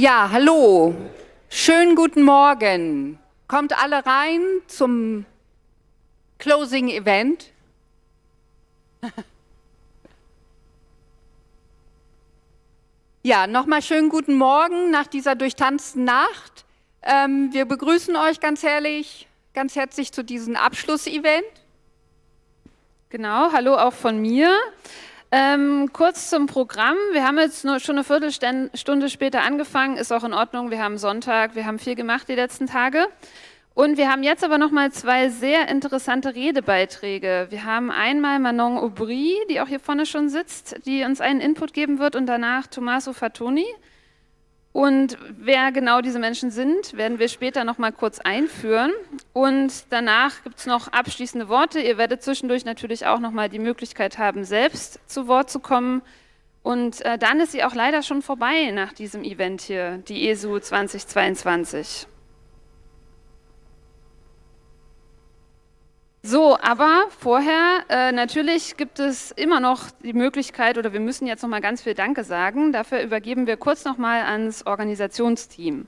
Ja, hallo. Schönen guten Morgen. Kommt alle rein zum Closing Event. Ja, nochmal schönen guten Morgen nach dieser durchtanzten Nacht. Ähm, wir begrüßen euch ganz herrlich, ganz herzlich zu diesem Abschlussevent. Genau, hallo auch von mir. Ähm, kurz zum Programm. Wir haben jetzt nur schon eine Viertelstunde später angefangen, ist auch in Ordnung. Wir haben Sonntag, wir haben viel gemacht die letzten Tage. Und wir haben jetzt aber noch mal zwei sehr interessante Redebeiträge. Wir haben einmal Manon Aubry, die auch hier vorne schon sitzt, die uns einen Input geben wird und danach Tommaso Fatoni. Und wer genau diese Menschen sind, werden wir später noch mal kurz einführen. Und danach gibt es noch abschließende Worte. Ihr werdet zwischendurch natürlich auch noch mal die Möglichkeit haben, selbst zu Wort zu kommen. Und äh, dann ist sie auch leider schon vorbei nach diesem Event hier, die ESU 2022. So, aber vorher, äh, natürlich gibt es immer noch die Möglichkeit, oder wir müssen jetzt noch mal ganz viel Danke sagen. Dafür übergeben wir kurz noch mal ans Organisationsteam.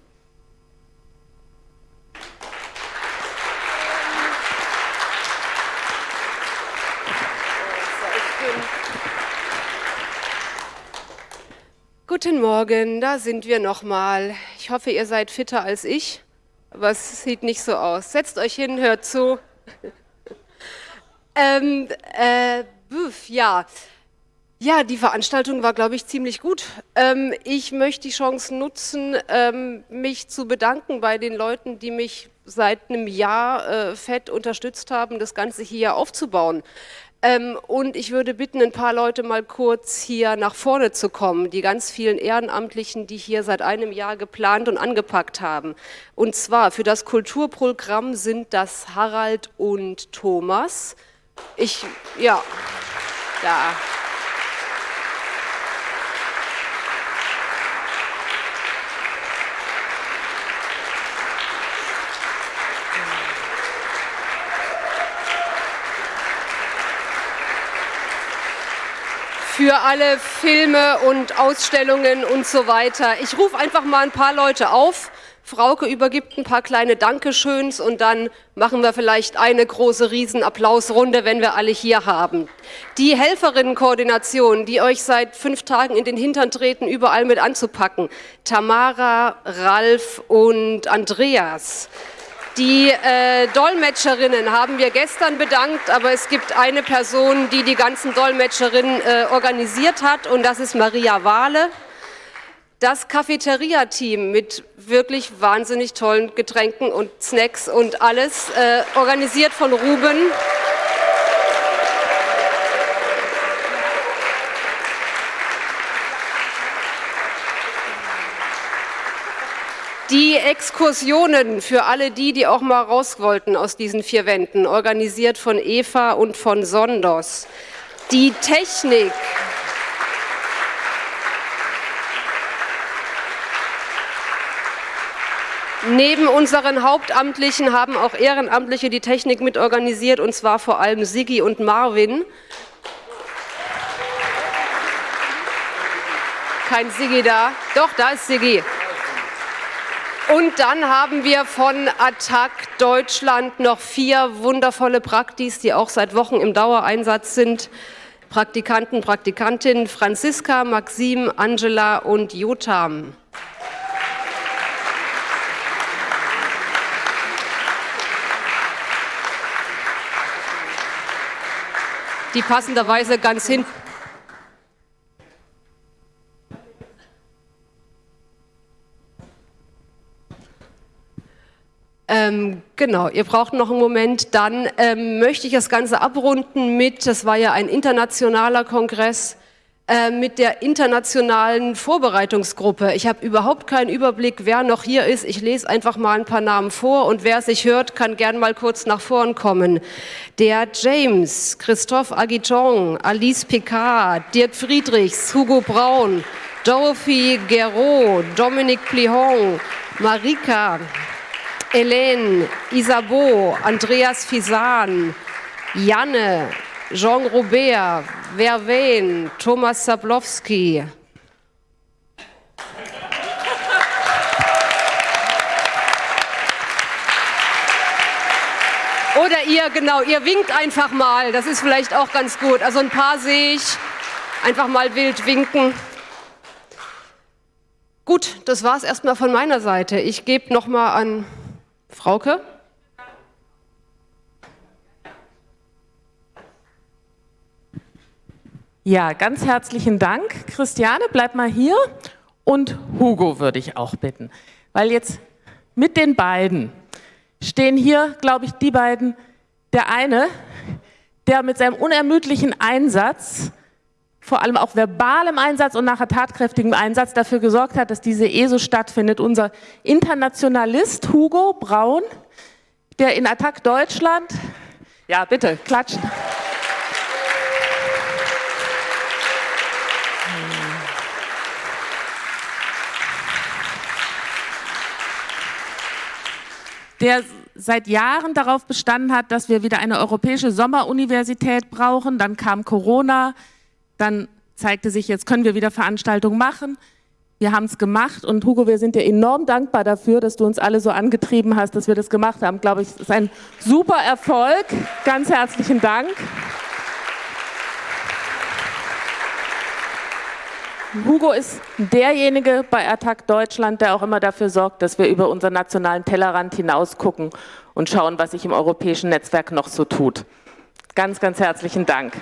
Guten Morgen, da sind wir nochmal. Ich hoffe, ihr seid fitter als ich, aber es sieht nicht so aus. Setzt euch hin, hört zu. Ähm, äh, ja. Ja, die Veranstaltung war, glaube ich, ziemlich gut. Ähm, ich möchte die Chance nutzen, ähm, mich zu bedanken bei den Leuten, die mich seit einem Jahr äh, fett unterstützt haben, das Ganze hier aufzubauen. Ähm, und ich würde bitten, ein paar Leute mal kurz hier nach vorne zu kommen, die ganz vielen Ehrenamtlichen, die hier seit einem Jahr geplant und angepackt haben. Und zwar für das Kulturprogramm sind das Harald und Thomas. Ich, ja, da. für alle Filme und Ausstellungen und so weiter. Ich rufe einfach mal ein paar Leute auf. Frauke übergibt ein paar kleine Dankeschöns und dann machen wir vielleicht eine große Riesenapplausrunde, wenn wir alle hier haben. Die Helferinnenkoordination, die euch seit fünf Tagen in den Hintern treten, überall mit anzupacken. Tamara, Ralf und Andreas. Die äh, Dolmetscherinnen haben wir gestern bedankt, aber es gibt eine Person, die die ganzen Dolmetscherinnen äh, organisiert hat und das ist Maria Wahle. Das Cafeteria-Team mit wirklich wahnsinnig tollen Getränken und Snacks und alles, äh, organisiert von Ruben. Die Exkursionen für alle die, die auch mal raus wollten aus diesen vier Wänden, organisiert von Eva und von Sondos. Die Technik, Neben unseren Hauptamtlichen haben auch Ehrenamtliche die Technik mit organisiert, und zwar vor allem Sigi und Marvin. Kein Sigi da. Doch, da ist Sigi. Und dann haben wir von Attac Deutschland noch vier wundervolle Praktis, die auch seit Wochen im Dauereinsatz sind. Praktikanten, Praktikantinnen Franziska, Maxim, Angela und Jotam. Die passenderweise ganz hinten. Ähm, genau, ihr braucht noch einen Moment. Dann ähm, möchte ich das Ganze abrunden mit, das war ja ein internationaler Kongress, äh, mit der internationalen Vorbereitungsgruppe. Ich habe überhaupt keinen Überblick, wer noch hier ist. Ich lese einfach mal ein paar Namen vor und wer sich hört, kann gern mal kurz nach vorn kommen. Der James, Christophe Aguiton, Alice Picard, Dirk Friedrichs, Hugo Braun, Dorothy Guerrot, Dominique Plihon, Marika, Hélène, Isabeau, Andreas Fisan, Janne, Jean Robert, Verwen, Thomas Sablowski. Oder ihr, genau, ihr winkt einfach mal, das ist vielleicht auch ganz gut. Also ein paar sehe ich, einfach mal wild winken. Gut, das war es erstmal von meiner Seite. Ich gebe nochmal an Frauke. Ja, ganz herzlichen Dank. Christiane, bleib mal hier. Und Hugo würde ich auch bitten. Weil jetzt mit den beiden stehen hier, glaube ich, die beiden, der eine, der mit seinem unermüdlichen Einsatz, vor allem auch verbalem Einsatz und nachher tatkräftigem Einsatz dafür gesorgt hat, dass diese ESO stattfindet. Unser Internationalist Hugo Braun, der in Attac Deutschland, ja bitte, klatschen. Der seit Jahren darauf bestanden hat, dass wir wieder eine europäische Sommeruniversität brauchen. Dann kam Corona, dann zeigte sich, jetzt können wir wieder Veranstaltungen machen. Wir haben es gemacht und Hugo, wir sind dir enorm dankbar dafür, dass du uns alle so angetrieben hast, dass wir das gemacht haben. Glaube ich, es ist ein super Erfolg. Ganz herzlichen Dank. Hugo ist derjenige bei Attac Deutschland, der auch immer dafür sorgt, dass wir über unseren nationalen Tellerrand hinaus gucken und schauen, was sich im europäischen Netzwerk noch so tut. Ganz, ganz herzlichen Dank.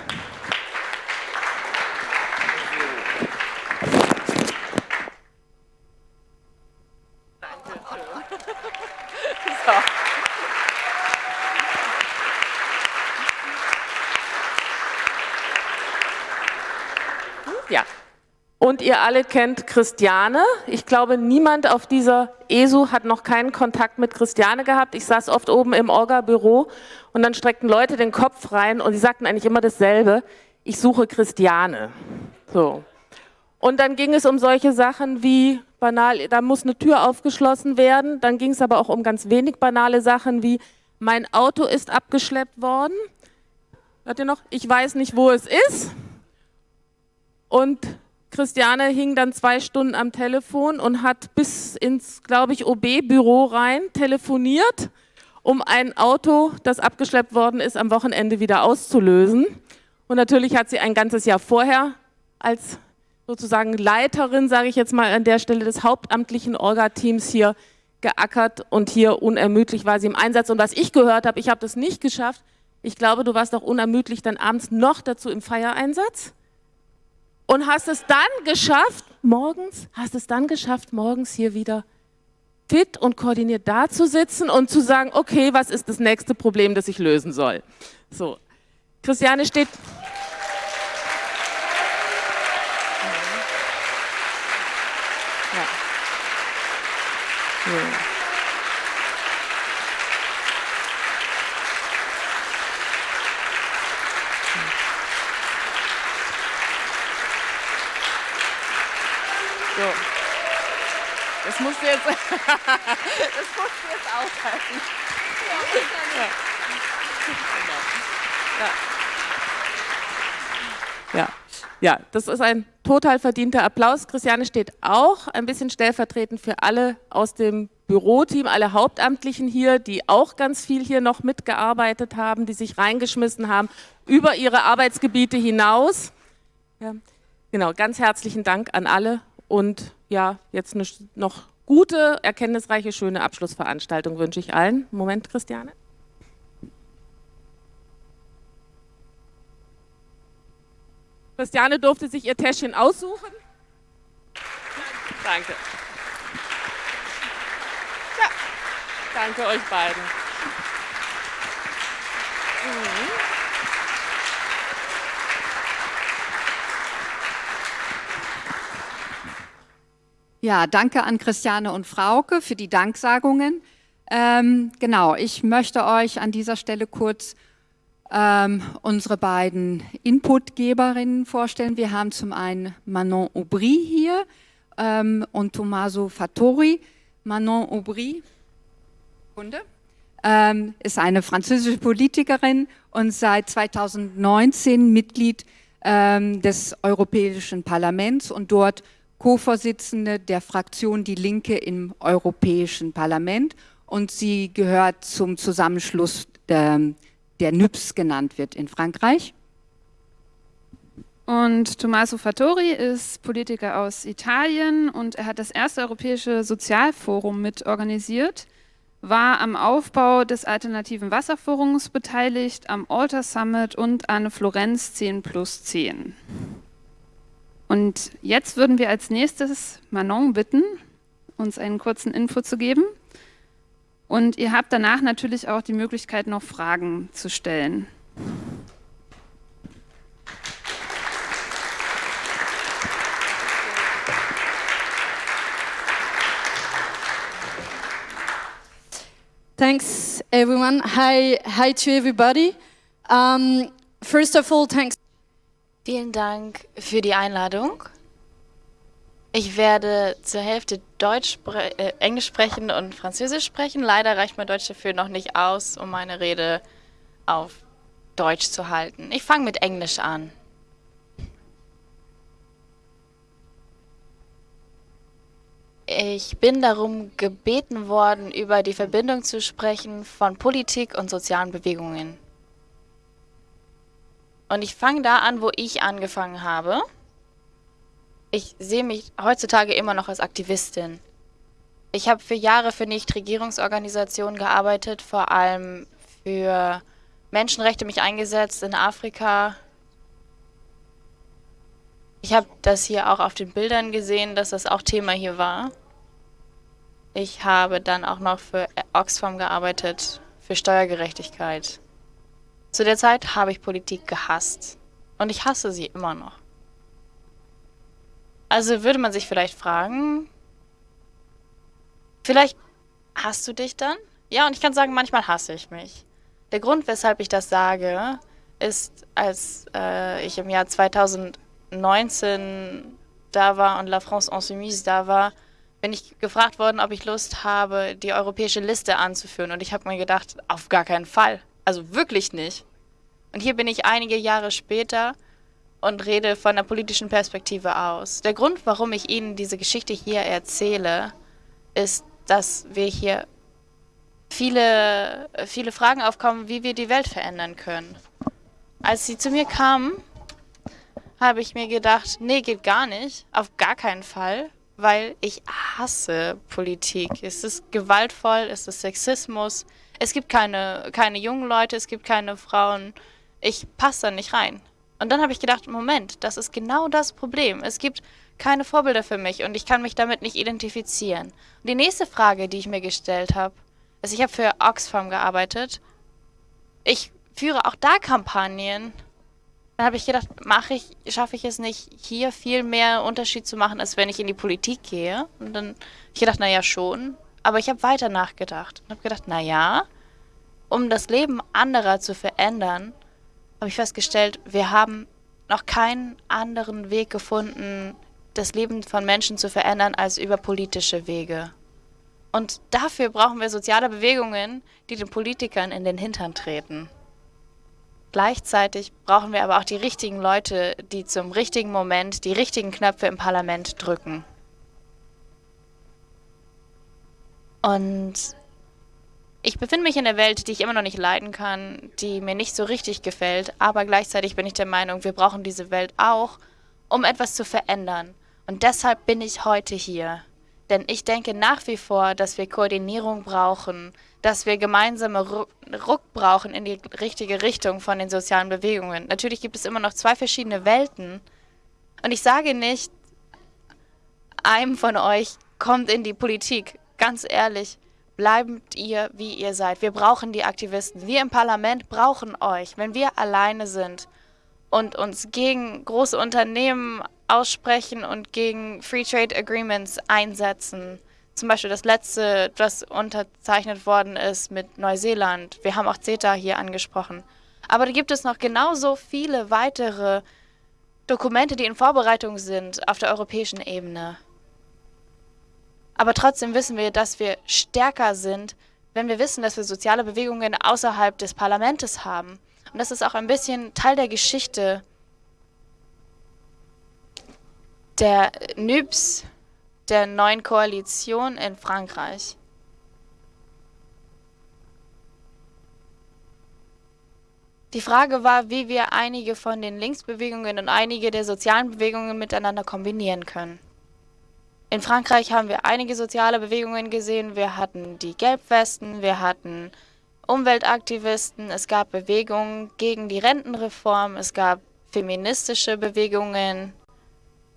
Ja. Und ihr alle kennt Christiane. Ich glaube, niemand auf dieser ESU hat noch keinen Kontakt mit Christiane gehabt. Ich saß oft oben im Orga-Büro und dann streckten Leute den Kopf rein und sie sagten eigentlich immer dasselbe. Ich suche Christiane. So. Und dann ging es um solche Sachen wie banal, da muss eine Tür aufgeschlossen werden. Dann ging es aber auch um ganz wenig banale Sachen wie mein Auto ist abgeschleppt worden. Hört ihr noch? Ich weiß nicht, wo es ist. Und Christiane hing dann zwei Stunden am Telefon und hat bis ins, glaube ich, OB-Büro rein telefoniert, um ein Auto, das abgeschleppt worden ist, am Wochenende wieder auszulösen. Und natürlich hat sie ein ganzes Jahr vorher als sozusagen Leiterin, sage ich jetzt mal an der Stelle, des hauptamtlichen Orga-Teams hier geackert und hier unermüdlich war sie im Einsatz. Und was ich gehört habe, ich habe das nicht geschafft. Ich glaube, du warst auch unermüdlich dann abends noch dazu im Feiereinsatz und hast es dann geschafft, morgens, hast es dann geschafft, morgens hier wieder fit und koordiniert da zu sitzen und zu sagen, okay, was ist das nächste Problem, das ich lösen soll? So, Christiane steht... Ja. Ja. So. Das musst du jetzt, das musst du jetzt aushalten. Ja. Ja. ja, das ist ein total verdienter Applaus. Christiane steht auch ein bisschen stellvertretend für alle aus dem Büroteam, alle Hauptamtlichen hier, die auch ganz viel hier noch mitgearbeitet haben, die sich reingeschmissen haben über ihre Arbeitsgebiete hinaus. Ja, genau, ganz herzlichen Dank an alle und ja, jetzt noch gute, erkenntnisreiche, schöne Abschlussveranstaltung wünsche ich allen. Moment, Christiane. Christiane durfte sich ihr Täschchen aussuchen. Danke. Ja, danke euch beiden. Mhm. Ja, danke an Christiane und Frauke für die Danksagungen. Ähm, genau, ich möchte euch an dieser Stelle kurz ähm, unsere beiden Inputgeberinnen vorstellen. Wir haben zum einen Manon Aubry hier ähm, und Tommaso Fattori. Manon Aubry Kunde, ähm, ist eine französische Politikerin und seit 2019 Mitglied ähm, des Europäischen Parlaments und dort Co-Vorsitzende der Fraktion Die Linke im Europäischen Parlament und sie gehört zum Zusammenschluss der, der NÜPS genannt wird in Frankreich. Und Tommaso Fattori ist Politiker aus Italien und er hat das erste europäische Sozialforum mit organisiert, war am Aufbau des alternativen Wasserforums beteiligt, am Alter Summit und an Florenz 10 plus 10. Und jetzt würden wir als nächstes Manon bitten, uns einen kurzen Info zu geben. Und ihr habt danach natürlich auch die Möglichkeit, noch Fragen zu stellen. Thanks, everyone. Hi, hi to everybody. Um, first of all, thanks. Vielen Dank für die Einladung. Ich werde zur Hälfte Deutsch, spre äh, Englisch sprechen und Französisch sprechen. Leider reicht mein Deutsch dafür noch nicht aus, um meine Rede auf Deutsch zu halten. Ich fange mit Englisch an. Ich bin darum gebeten worden, über die Verbindung zu sprechen von Politik und sozialen Bewegungen. Und ich fange da an, wo ich angefangen habe. Ich sehe mich heutzutage immer noch als Aktivistin. Ich habe für Jahre für Nichtregierungsorganisationen gearbeitet, vor allem für Menschenrechte mich eingesetzt in Afrika. Ich habe das hier auch auf den Bildern gesehen, dass das auch Thema hier war. Ich habe dann auch noch für Oxfam gearbeitet, für Steuergerechtigkeit. Zu der Zeit habe ich Politik gehasst. Und ich hasse sie immer noch. Also würde man sich vielleicht fragen, vielleicht hast du dich dann? Ja, und ich kann sagen, manchmal hasse ich mich. Der Grund, weshalb ich das sage, ist, als äh, ich im Jahr 2019 da war und La France Insoumise da war, bin ich gefragt worden, ob ich Lust habe, die europäische Liste anzuführen. Und ich habe mir gedacht, auf gar keinen Fall. Also wirklich nicht. Und hier bin ich einige Jahre später und rede von der politischen Perspektive aus. Der Grund, warum ich Ihnen diese Geschichte hier erzähle, ist, dass wir hier viele, viele Fragen aufkommen, wie wir die Welt verändern können. Als sie zu mir kamen, habe ich mir gedacht, nee, geht gar nicht, auf gar keinen Fall, weil ich hasse Politik. Es ist gewaltvoll, es ist Sexismus, es gibt keine, keine jungen Leute, es gibt keine Frauen. Ich passe da nicht rein. Und dann habe ich gedacht, Moment, das ist genau das Problem. Es gibt keine Vorbilder für mich und ich kann mich damit nicht identifizieren. Und die nächste Frage, die ich mir gestellt habe, ist, ich habe für Oxfam gearbeitet. Ich führe auch da Kampagnen dann habe ich gedacht, mache ich, schaffe ich es nicht, hier viel mehr Unterschied zu machen, als wenn ich in die Politik gehe. Und dann habe ich gedacht, naja, schon. Aber ich habe weiter nachgedacht und habe gedacht, naja, um das Leben anderer zu verändern, habe ich festgestellt, wir haben noch keinen anderen Weg gefunden, das Leben von Menschen zu verändern, als über politische Wege. Und dafür brauchen wir soziale Bewegungen, die den Politikern in den Hintern treten. Gleichzeitig brauchen wir aber auch die richtigen Leute, die zum richtigen Moment die richtigen Knöpfe im Parlament drücken. Und ich befinde mich in der Welt, die ich immer noch nicht leiden kann, die mir nicht so richtig gefällt, aber gleichzeitig bin ich der Meinung, wir brauchen diese Welt auch, um etwas zu verändern. Und deshalb bin ich heute hier. Denn ich denke nach wie vor, dass wir Koordinierung brauchen, dass wir gemeinsame Ruck brauchen in die richtige Richtung von den sozialen Bewegungen. Natürlich gibt es immer noch zwei verschiedene Welten. Und ich sage nicht, einem von euch kommt in die Politik. Ganz ehrlich, bleibt ihr, wie ihr seid. Wir brauchen die Aktivisten. Wir im Parlament brauchen euch. Wenn wir alleine sind und uns gegen große Unternehmen aussprechen und gegen Free Trade Agreements einsetzen, zum Beispiel das letzte, das unterzeichnet worden ist mit Neuseeland. Wir haben auch CETA hier angesprochen. Aber da gibt es noch genauso viele weitere Dokumente, die in Vorbereitung sind auf der europäischen Ebene. Aber trotzdem wissen wir, dass wir stärker sind, wenn wir wissen, dass wir soziale Bewegungen außerhalb des Parlaments haben. Und das ist auch ein bisschen Teil der Geschichte der NÜBS, der neuen Koalition in Frankreich. Die Frage war, wie wir einige von den Linksbewegungen und einige der sozialen Bewegungen miteinander kombinieren können. In Frankreich haben wir einige soziale Bewegungen gesehen. Wir hatten die Gelbwesten, wir hatten Umweltaktivisten, es gab Bewegungen gegen die Rentenreform, es gab feministische Bewegungen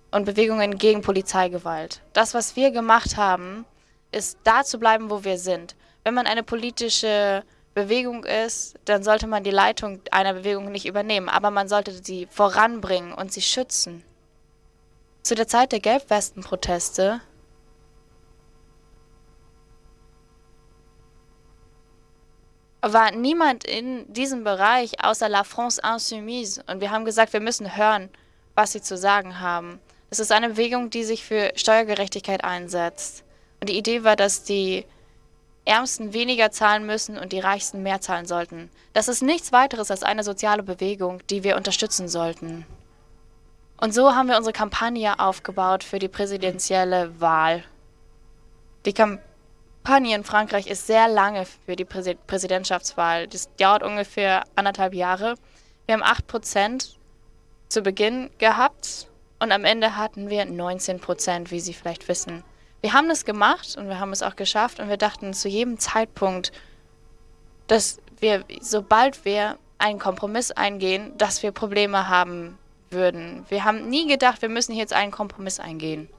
und Bewegungen gegen Polizeigewalt. Das, was wir gemacht haben, ist da zu bleiben, wo wir sind. Wenn man eine politische Bewegung ist, dann sollte man die Leitung einer Bewegung nicht übernehmen, aber man sollte sie voranbringen und sie schützen. Zu der Zeit der Gelbwesten-Proteste war niemand in diesem Bereich außer La France Insoumise und wir haben gesagt, wir müssen hören, was sie zu sagen haben. Es ist eine Bewegung, die sich für Steuergerechtigkeit einsetzt. Und die Idee war, dass die Ärmsten weniger zahlen müssen und die Reichsten mehr zahlen sollten. Das ist nichts weiteres als eine soziale Bewegung, die wir unterstützen sollten. Und so haben wir unsere Kampagne aufgebaut für die präsidentielle Wahl. Die Kampagne in Frankreich ist sehr lange für die Präsidentschaftswahl. Das dauert ungefähr anderthalb Jahre. Wir haben 8% zu Beginn gehabt und am Ende hatten wir 19%, wie Sie vielleicht wissen. Wir haben das gemacht und wir haben es auch geschafft und wir dachten zu jedem Zeitpunkt, dass wir, sobald wir einen Kompromiss eingehen, dass wir Probleme haben würden. Wir haben nie gedacht, wir müssen jetzt einen Kompromiss eingehen.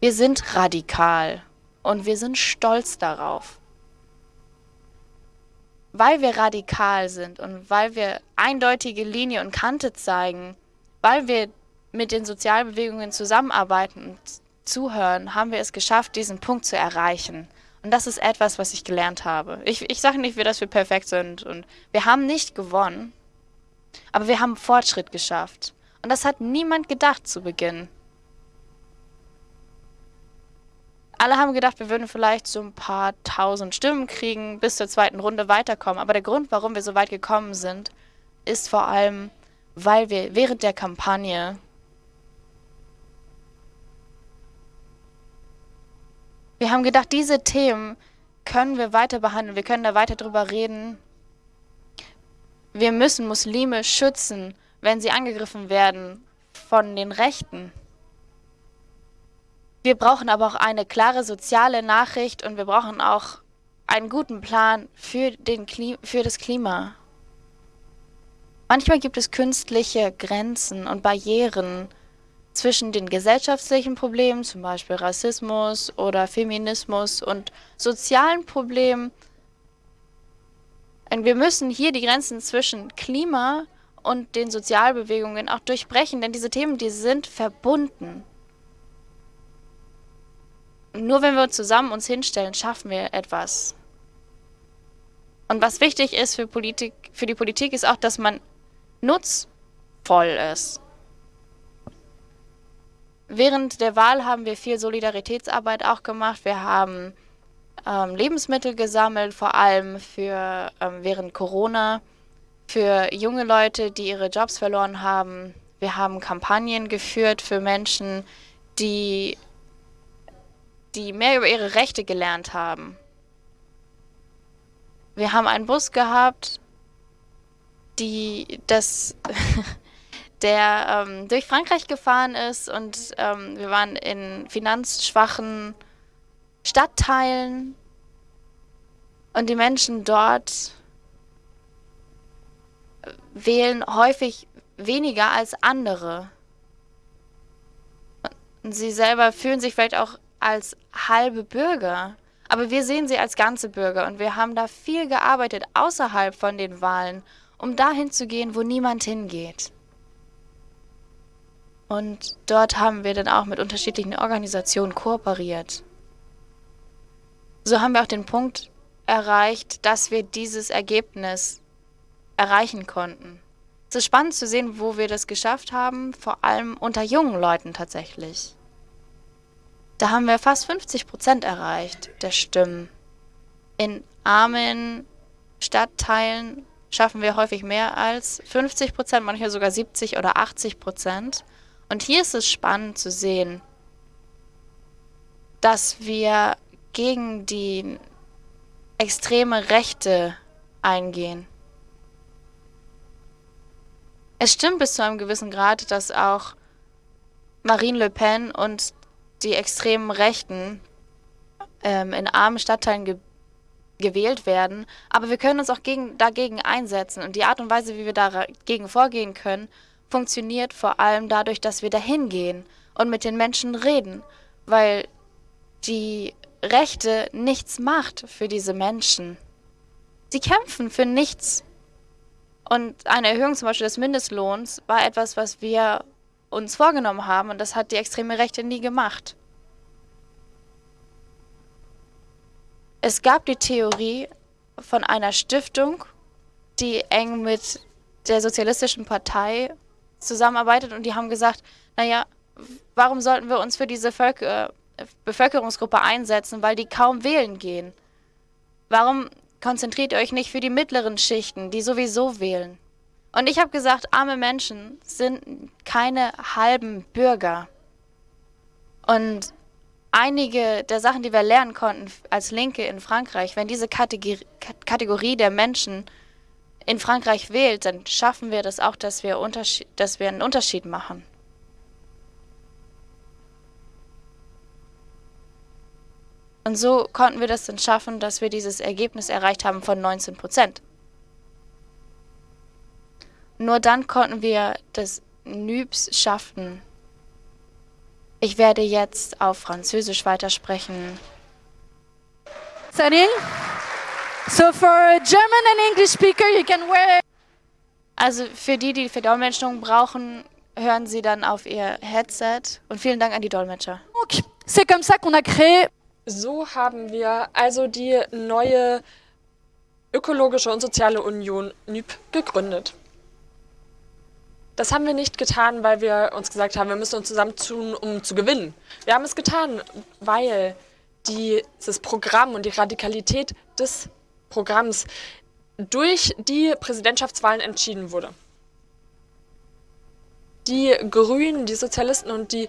Wir sind radikal und wir sind stolz darauf. Weil wir radikal sind und weil wir eindeutige Linie und Kante zeigen, weil wir mit den Sozialbewegungen zusammenarbeiten und Zuhören haben wir es geschafft, diesen Punkt zu erreichen. Und das ist etwas, was ich gelernt habe. Ich, ich sage nicht, dass wir perfekt sind und wir haben nicht gewonnen, aber wir haben Fortschritt geschafft. Und das hat niemand gedacht zu Beginn. Alle haben gedacht, wir würden vielleicht so ein paar tausend Stimmen kriegen, bis zur zweiten Runde weiterkommen. Aber der Grund, warum wir so weit gekommen sind, ist vor allem, weil wir während der Kampagne Wir haben gedacht, diese Themen können wir weiter behandeln, wir können da weiter drüber reden. Wir müssen Muslime schützen, wenn sie angegriffen werden von den Rechten. Wir brauchen aber auch eine klare soziale Nachricht und wir brauchen auch einen guten Plan für, den für das Klima. Manchmal gibt es künstliche Grenzen und Barrieren, zwischen den gesellschaftlichen Problemen, zum Beispiel Rassismus oder Feminismus und sozialen Problemen. Wir müssen hier die Grenzen zwischen Klima und den Sozialbewegungen auch durchbrechen, denn diese Themen, die sind verbunden. nur wenn wir zusammen uns hinstellen, schaffen wir etwas. Und was wichtig ist für, Politik, für die Politik, ist auch, dass man nutzvoll ist. Während der Wahl haben wir viel Solidaritätsarbeit auch gemacht. Wir haben ähm, Lebensmittel gesammelt, vor allem für ähm, während Corona, für junge Leute, die ihre Jobs verloren haben. Wir haben Kampagnen geführt für Menschen, die, die mehr über ihre Rechte gelernt haben. Wir haben einen Bus gehabt, die das der ähm, durch Frankreich gefahren ist und ähm, wir waren in finanzschwachen Stadtteilen und die Menschen dort wählen häufig weniger als andere. Und sie selber fühlen sich vielleicht auch als halbe Bürger. Aber wir sehen sie als ganze Bürger und wir haben da viel gearbeitet außerhalb von den Wahlen, um dahin zu gehen, wo niemand hingeht. Und dort haben wir dann auch mit unterschiedlichen Organisationen kooperiert. So haben wir auch den Punkt erreicht, dass wir dieses Ergebnis erreichen konnten. Es ist spannend zu sehen, wo wir das geschafft haben, vor allem unter jungen Leuten tatsächlich. Da haben wir fast 50 Prozent erreicht der Stimmen. In armen Stadtteilen schaffen wir häufig mehr als 50 Prozent, manchmal sogar 70 oder 80 Prozent. Und hier ist es spannend zu sehen, dass wir gegen die extreme Rechte eingehen. Es stimmt bis zu einem gewissen Grad, dass auch Marine Le Pen und die extremen Rechten ähm, in armen Stadtteilen ge gewählt werden. Aber wir können uns auch gegen, dagegen einsetzen. Und die Art und Weise, wie wir dagegen vorgehen können, funktioniert vor allem dadurch, dass wir dahin gehen und mit den Menschen reden. Weil die Rechte nichts macht für diese Menschen. Sie kämpfen für nichts. Und eine Erhöhung zum Beispiel des Mindestlohns war etwas, was wir uns vorgenommen haben und das hat die extreme Rechte nie gemacht. Es gab die Theorie von einer Stiftung, die eng mit der Sozialistischen Partei zusammenarbeitet und die haben gesagt, naja, warum sollten wir uns für diese Völker, Bevölkerungsgruppe einsetzen, weil die kaum wählen gehen? Warum konzentriert ihr euch nicht für die mittleren Schichten, die sowieso wählen? Und ich habe gesagt, arme Menschen sind keine halben Bürger. Und einige der Sachen, die wir lernen konnten als Linke in Frankreich, wenn diese Kategorie, der Menschen in Frankreich wählt, dann schaffen wir das auch, dass wir, dass wir einen Unterschied machen. Und so konnten wir das dann schaffen, dass wir dieses Ergebnis erreicht haben von 19 Prozent. Nur dann konnten wir das NÜBS schaffen. Ich werde jetzt auf Französisch weitersprechen. Sunny? So for German and English speaker, you can wear... Also für die, die Verdolmetschung brauchen, hören Sie dann auf Ihr Headset. Und vielen Dank an die Dolmetscher. C'est comme ça qu'on a créé... So haben wir also die neue ökologische und soziale Union NÜB gegründet. Das haben wir nicht getan, weil wir uns gesagt haben, wir müssen uns zusammentun, um zu gewinnen. Wir haben es getan, weil dieses Programm und die Radikalität des Programms durch die Präsidentschaftswahlen entschieden wurde. Die Grünen, die Sozialisten und die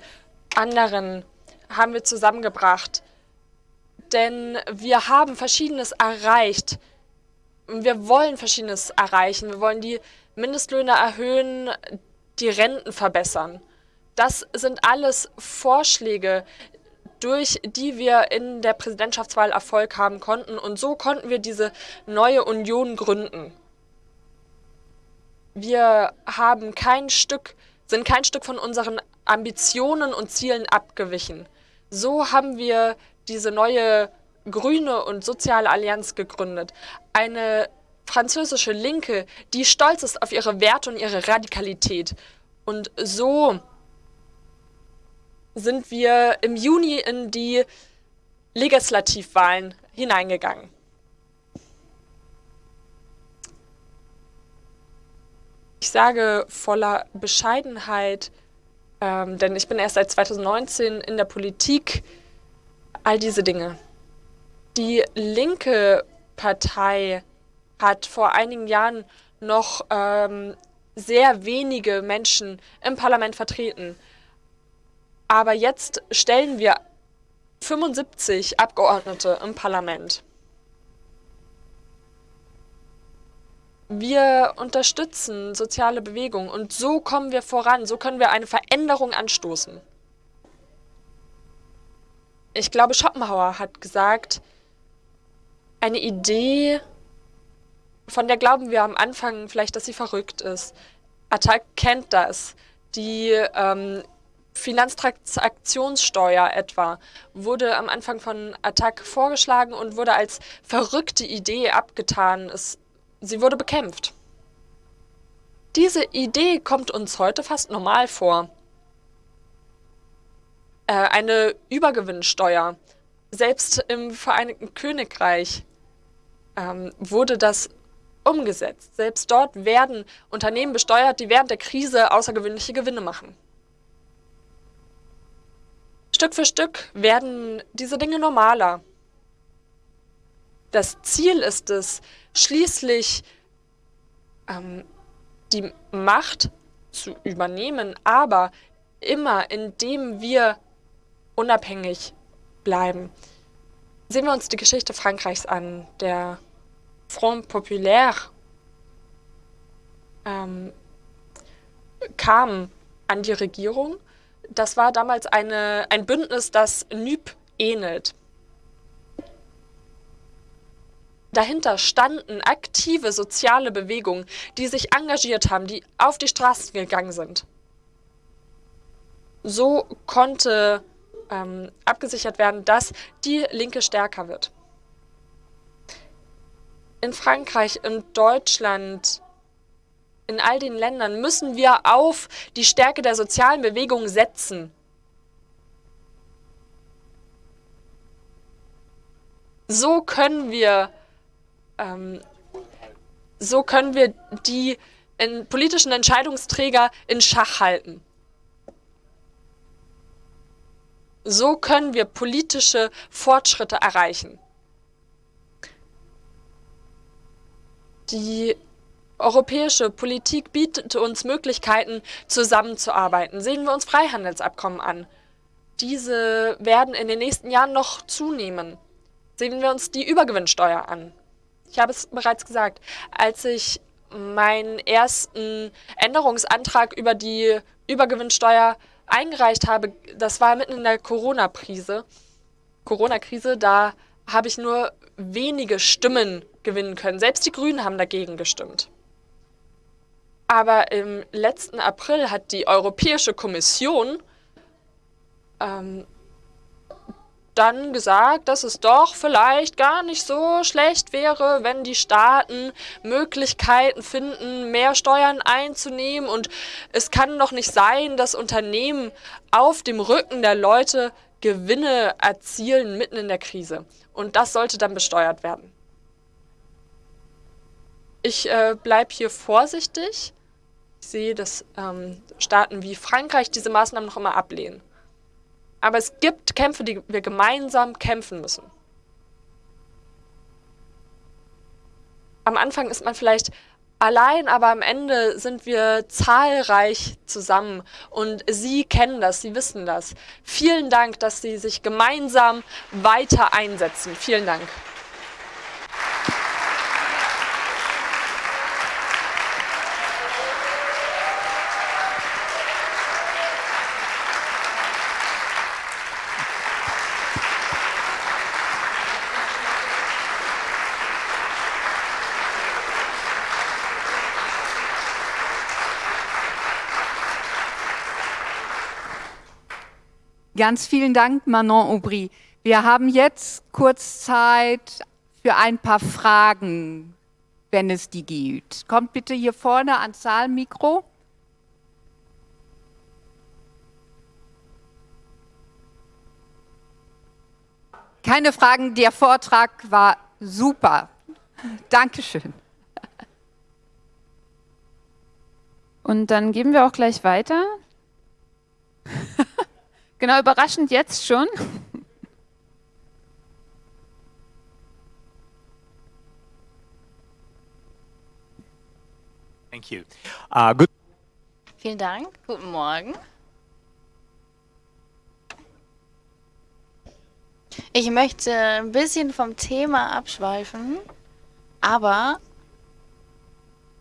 anderen haben wir zusammengebracht, denn wir haben Verschiedenes erreicht. Wir wollen Verschiedenes erreichen. Wir wollen die Mindestlöhne erhöhen, die Renten verbessern. Das sind alles Vorschläge, durch die wir in der Präsidentschaftswahl Erfolg haben konnten. Und so konnten wir diese neue Union gründen. Wir haben kein Stück, sind kein Stück von unseren Ambitionen und Zielen abgewichen. So haben wir diese neue grüne und soziale Allianz gegründet. Eine französische Linke, die stolz ist auf ihre Werte und ihre Radikalität. Und so sind wir im Juni in die Legislativwahlen hineingegangen. Ich sage voller Bescheidenheit, ähm, denn ich bin erst seit 2019 in der Politik, all diese Dinge. Die linke Partei hat vor einigen Jahren noch ähm, sehr wenige Menschen im Parlament vertreten. Aber jetzt stellen wir 75 Abgeordnete im Parlament. Wir unterstützen soziale Bewegungen und so kommen wir voran, so können wir eine Veränderung anstoßen. Ich glaube, Schopenhauer hat gesagt, eine Idee von der glauben wir am Anfang vielleicht, dass sie verrückt ist. Attac kennt das. Die ähm, Finanztransaktionssteuer etwa wurde am Anfang von Attac vorgeschlagen und wurde als verrückte Idee abgetan. Es, sie wurde bekämpft. Diese Idee kommt uns heute fast normal vor. Äh, eine Übergewinnsteuer. Selbst im Vereinigten Königreich ähm, wurde das umgesetzt. Selbst dort werden Unternehmen besteuert, die während der Krise außergewöhnliche Gewinne machen. Stück für Stück werden diese Dinge normaler. Das Ziel ist es, schließlich ähm, die Macht zu übernehmen, aber immer indem wir unabhängig bleiben. Sehen wir uns die Geschichte Frankreichs an. Der Front Populaire ähm, kamen an die Regierung. Das war damals eine, ein Bündnis, das NÜB ähnelt. Dahinter standen aktive soziale Bewegungen, die sich engagiert haben, die auf die Straßen gegangen sind. So konnte ähm, abgesichert werden, dass die Linke stärker wird. In Frankreich, in Deutschland, in all den Ländern müssen wir auf die Stärke der sozialen Bewegung setzen. So können wir, ähm, so können wir die in politischen Entscheidungsträger in Schach halten. So können wir politische Fortschritte erreichen. Die europäische Politik bietet uns Möglichkeiten, zusammenzuarbeiten. Sehen wir uns Freihandelsabkommen an. Diese werden in den nächsten Jahren noch zunehmen. Sehen wir uns die Übergewinnsteuer an. Ich habe es bereits gesagt, als ich meinen ersten Änderungsantrag über die Übergewinnsteuer eingereicht habe, das war mitten in der Corona-Krise. Corona-Krise, da habe ich nur wenige Stimmen gewinnen können. Selbst die Grünen haben dagegen gestimmt. Aber im letzten April hat die Europäische Kommission ähm, dann gesagt, dass es doch vielleicht gar nicht so schlecht wäre, wenn die Staaten Möglichkeiten finden, mehr Steuern einzunehmen. Und es kann doch nicht sein, dass Unternehmen auf dem Rücken der Leute Gewinne erzielen mitten in der Krise. Und das sollte dann besteuert werden. Ich äh, bleibe hier vorsichtig. Ich sehe, dass ähm, Staaten wie Frankreich diese Maßnahmen noch immer ablehnen. Aber es gibt Kämpfe, die wir gemeinsam kämpfen müssen. Am Anfang ist man vielleicht allein, aber am Ende sind wir zahlreich zusammen und Sie kennen das, Sie wissen das. Vielen Dank, dass Sie sich gemeinsam weiter einsetzen. Vielen Dank. Ganz vielen Dank, Manon Aubry. Wir haben jetzt kurz Zeit für ein paar Fragen, wenn es die gibt. Kommt bitte hier vorne ans Saalmikro. Keine Fragen, der Vortrag war super. Dankeschön. Und dann geben wir auch gleich weiter. Genau, überraschend jetzt schon. Thank you. Uh, good Vielen Dank. Guten Morgen. Ich möchte ein bisschen vom Thema abschweifen, aber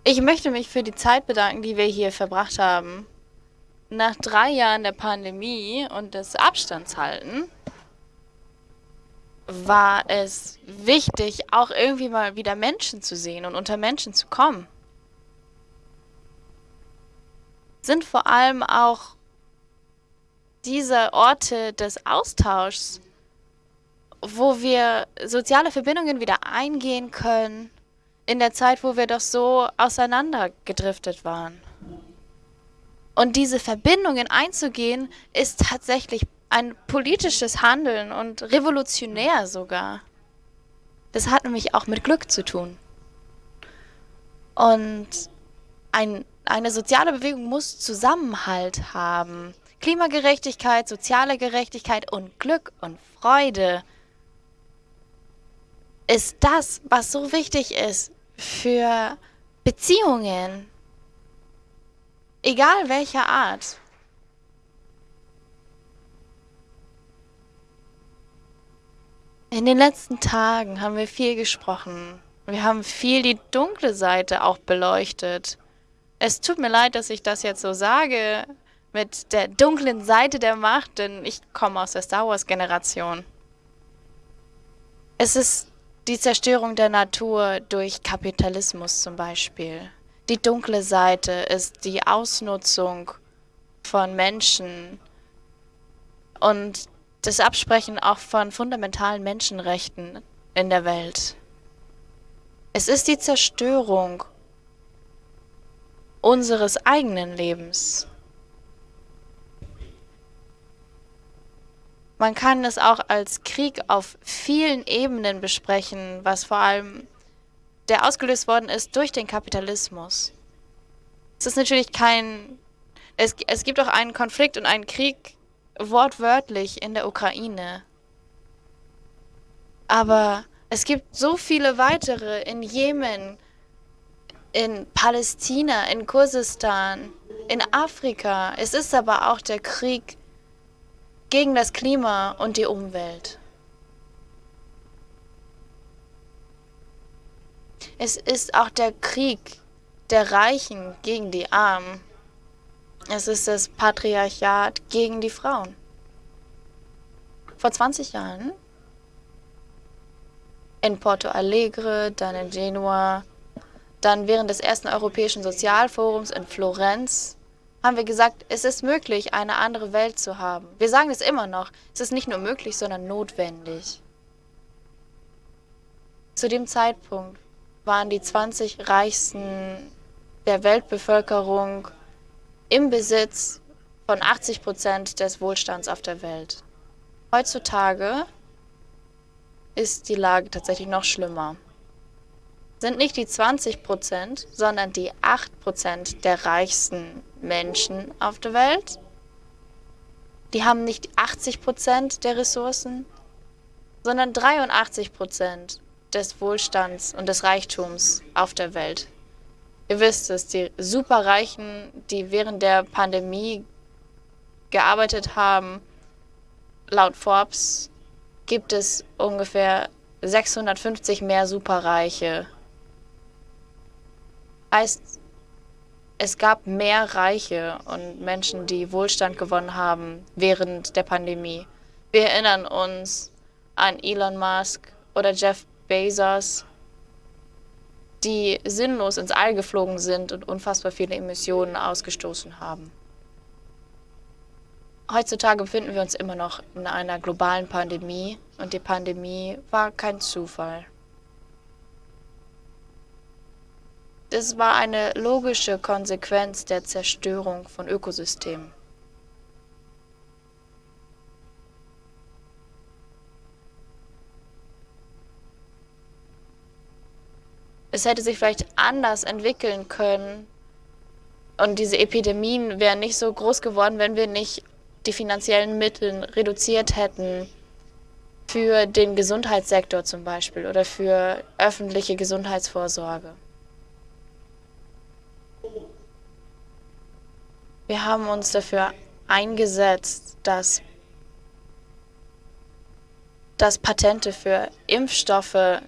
ich möchte mich für die Zeit bedanken, die wir hier verbracht haben nach drei Jahren der Pandemie und des Abstandshalten war es wichtig, auch irgendwie mal wieder Menschen zu sehen und unter Menschen zu kommen. Sind vor allem auch diese Orte des Austauschs, wo wir soziale Verbindungen wieder eingehen können, in der Zeit, wo wir doch so auseinandergedriftet waren. Und diese Verbindungen einzugehen, ist tatsächlich ein politisches Handeln und revolutionär sogar. Das hat nämlich auch mit Glück zu tun. Und ein, eine soziale Bewegung muss Zusammenhalt haben. Klimagerechtigkeit, soziale Gerechtigkeit und Glück und Freude ist das, was so wichtig ist für Beziehungen, Egal welcher Art. In den letzten Tagen haben wir viel gesprochen. Wir haben viel die dunkle Seite auch beleuchtet. Es tut mir leid, dass ich das jetzt so sage mit der dunklen Seite der Macht, denn ich komme aus der Star Wars-Generation. Es ist die Zerstörung der Natur durch Kapitalismus zum Beispiel. Die dunkle Seite ist die Ausnutzung von Menschen und das Absprechen auch von fundamentalen Menschenrechten in der Welt. Es ist die Zerstörung unseres eigenen Lebens. Man kann es auch als Krieg auf vielen Ebenen besprechen, was vor allem der ausgelöst worden ist durch den Kapitalismus. Es ist natürlich kein... Es, es gibt auch einen Konflikt und einen Krieg wortwörtlich in der Ukraine. Aber es gibt so viele weitere in Jemen, in Palästina, in Kurdistan, in Afrika. Es ist aber auch der Krieg gegen das Klima und die Umwelt. Es ist auch der Krieg der Reichen gegen die Armen. Es ist das Patriarchat gegen die Frauen. Vor 20 Jahren in Porto Alegre, dann in Genua, dann während des ersten Europäischen Sozialforums in Florenz haben wir gesagt, es ist möglich, eine andere Welt zu haben. Wir sagen es immer noch, es ist nicht nur möglich, sondern notwendig. Zu dem Zeitpunkt waren die 20 reichsten der Weltbevölkerung im Besitz von 80 Prozent des Wohlstands auf der Welt. Heutzutage ist die Lage tatsächlich noch schlimmer. Sind nicht die 20 Prozent, sondern die 8 Prozent der reichsten Menschen auf der Welt. Die haben nicht 80 Prozent der Ressourcen, sondern 83 Prozent des Wohlstands und des Reichtums auf der Welt. Ihr wisst es, die Superreichen, die während der Pandemie gearbeitet haben, laut Forbes gibt es ungefähr 650 mehr Superreiche. Heißt, es gab mehr Reiche und Menschen, die Wohlstand gewonnen haben während der Pandemie. Wir erinnern uns an Elon Musk oder Jeff Bezos, die sinnlos ins All geflogen sind und unfassbar viele Emissionen ausgestoßen haben. Heutzutage befinden wir uns immer noch in einer globalen Pandemie und die Pandemie war kein Zufall. Das war eine logische Konsequenz der Zerstörung von Ökosystemen. Es hätte sich vielleicht anders entwickeln können und diese Epidemien wären nicht so groß geworden, wenn wir nicht die finanziellen Mittel reduziert hätten für den Gesundheitssektor zum Beispiel oder für öffentliche Gesundheitsvorsorge. Wir haben uns dafür eingesetzt, dass, dass Patente für Impfstoffe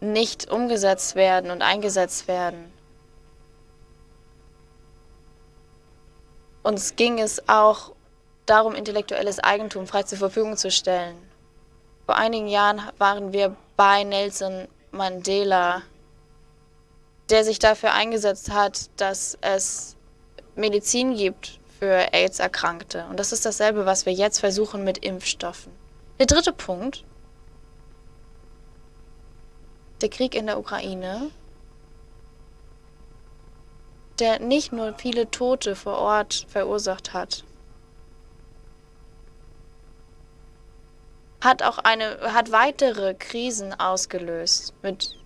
nicht umgesetzt werden und eingesetzt werden. Uns ging es auch darum, intellektuelles Eigentum frei zur Verfügung zu stellen. Vor einigen Jahren waren wir bei Nelson Mandela, der sich dafür eingesetzt hat, dass es Medizin gibt für AIDS-Erkrankte. Und das ist dasselbe, was wir jetzt versuchen mit Impfstoffen. Der dritte Punkt, der Krieg in der Ukraine, der nicht nur viele Tote vor Ort verursacht hat, hat auch eine, hat weitere Krisen ausgelöst mit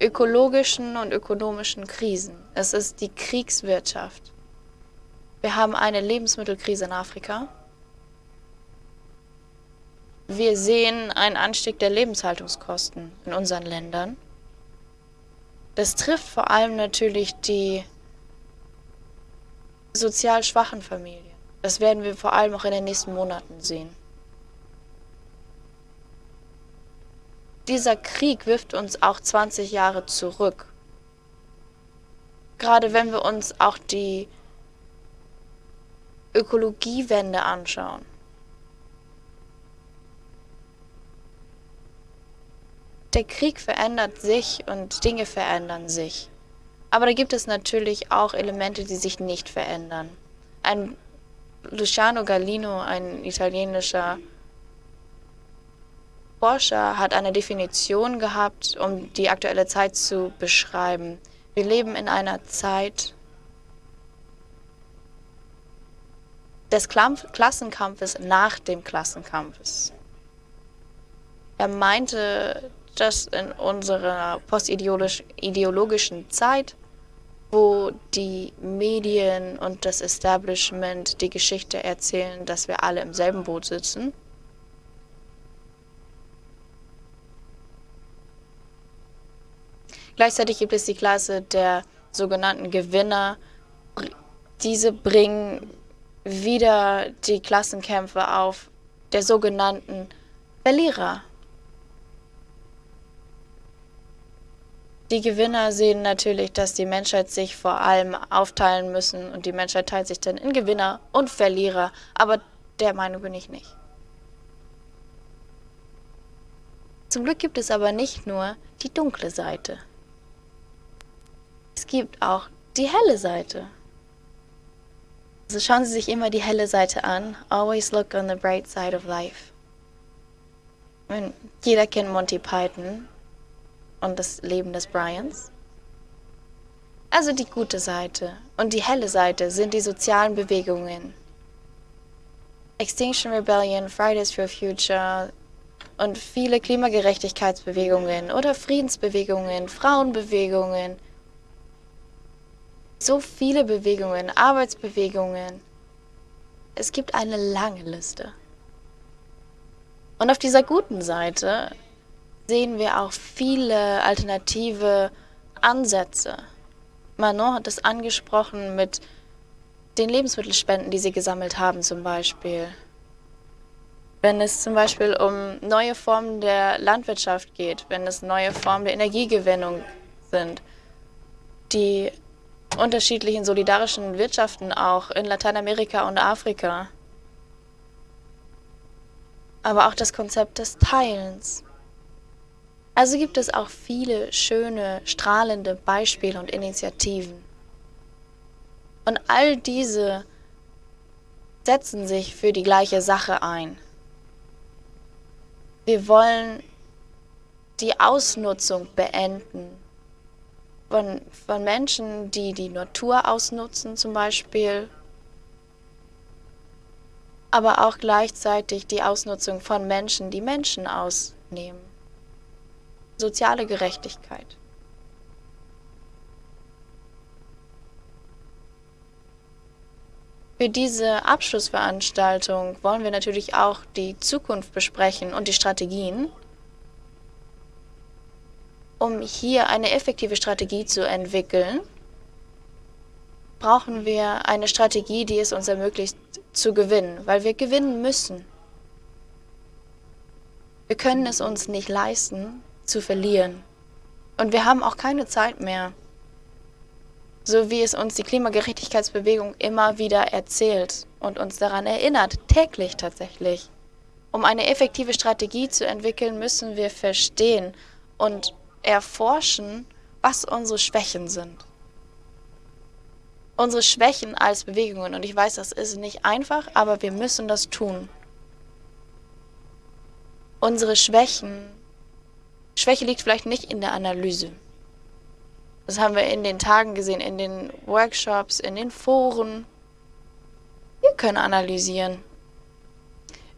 ökologischen und ökonomischen Krisen. Es ist die Kriegswirtschaft. Wir haben eine Lebensmittelkrise in Afrika. Wir sehen einen Anstieg der Lebenshaltungskosten in unseren Ländern. Das trifft vor allem natürlich die sozial schwachen Familien. Das werden wir vor allem auch in den nächsten Monaten sehen. Dieser Krieg wirft uns auch 20 Jahre zurück. gerade wenn wir uns auch die Ökologiewende anschauen. Der Krieg verändert sich und Dinge verändern sich. Aber da gibt es natürlich auch Elemente, die sich nicht verändern. Ein Luciano Gallino, ein italienischer Forscher, hat eine Definition gehabt, um die aktuelle Zeit zu beschreiben. Wir leben in einer Zeit des Klassenkampfes nach dem Klassenkampfes. Er meinte, dass in unserer postideologischen Zeit, wo die Medien und das Establishment die Geschichte erzählen, dass wir alle im selben Boot sitzen, Gleichzeitig gibt es die Klasse der sogenannten Gewinner. Diese bringen wieder die Klassenkämpfe auf der sogenannten Verlierer. Die Gewinner sehen natürlich, dass die Menschheit sich vor allem aufteilen müssen und die Menschheit teilt sich dann in Gewinner und Verlierer, aber der Meinung bin ich nicht. Zum Glück gibt es aber nicht nur die dunkle Seite. Es gibt auch die helle Seite. Also schauen Sie sich immer die helle Seite an. Always look on the bright side of life. Jeder kennt Monty Python und das Leben des Bryans. Also die gute Seite und die helle Seite sind die sozialen Bewegungen. Extinction Rebellion, Fridays for Future und viele Klimagerechtigkeitsbewegungen oder Friedensbewegungen, Frauenbewegungen, so viele Bewegungen, Arbeitsbewegungen. Es gibt eine lange Liste. Und auf dieser guten Seite sehen wir auch viele alternative Ansätze. Manon hat es angesprochen mit den Lebensmittelspenden, die sie gesammelt haben zum Beispiel. Wenn es zum Beispiel um neue Formen der Landwirtschaft geht, wenn es neue Formen der Energiegewinnung sind, die unterschiedlichen solidarischen Wirtschaften auch in Lateinamerika und Afrika. Aber auch das Konzept des Teilens. Also gibt es auch viele schöne, strahlende Beispiele und Initiativen. Und all diese setzen sich für die gleiche Sache ein. Wir wollen die Ausnutzung beenden von, von Menschen, die die Natur ausnutzen zum Beispiel, aber auch gleichzeitig die Ausnutzung von Menschen, die Menschen ausnehmen. Soziale Gerechtigkeit. Für diese Abschlussveranstaltung wollen wir natürlich auch die Zukunft besprechen und die Strategien um hier eine effektive Strategie zu entwickeln, brauchen wir eine Strategie, die es uns ermöglicht zu gewinnen, weil wir gewinnen müssen. Wir können es uns nicht leisten, zu verlieren. Und wir haben auch keine Zeit mehr. So wie es uns die Klimagerechtigkeitsbewegung immer wieder erzählt und uns daran erinnert, täglich tatsächlich. Um eine effektive Strategie zu entwickeln, müssen wir verstehen und erforschen, was unsere Schwächen sind. Unsere Schwächen als Bewegungen. Und ich weiß, das ist nicht einfach, aber wir müssen das tun. Unsere Schwächen. Schwäche liegt vielleicht nicht in der Analyse. Das haben wir in den Tagen gesehen, in den Workshops, in den Foren. Wir können analysieren.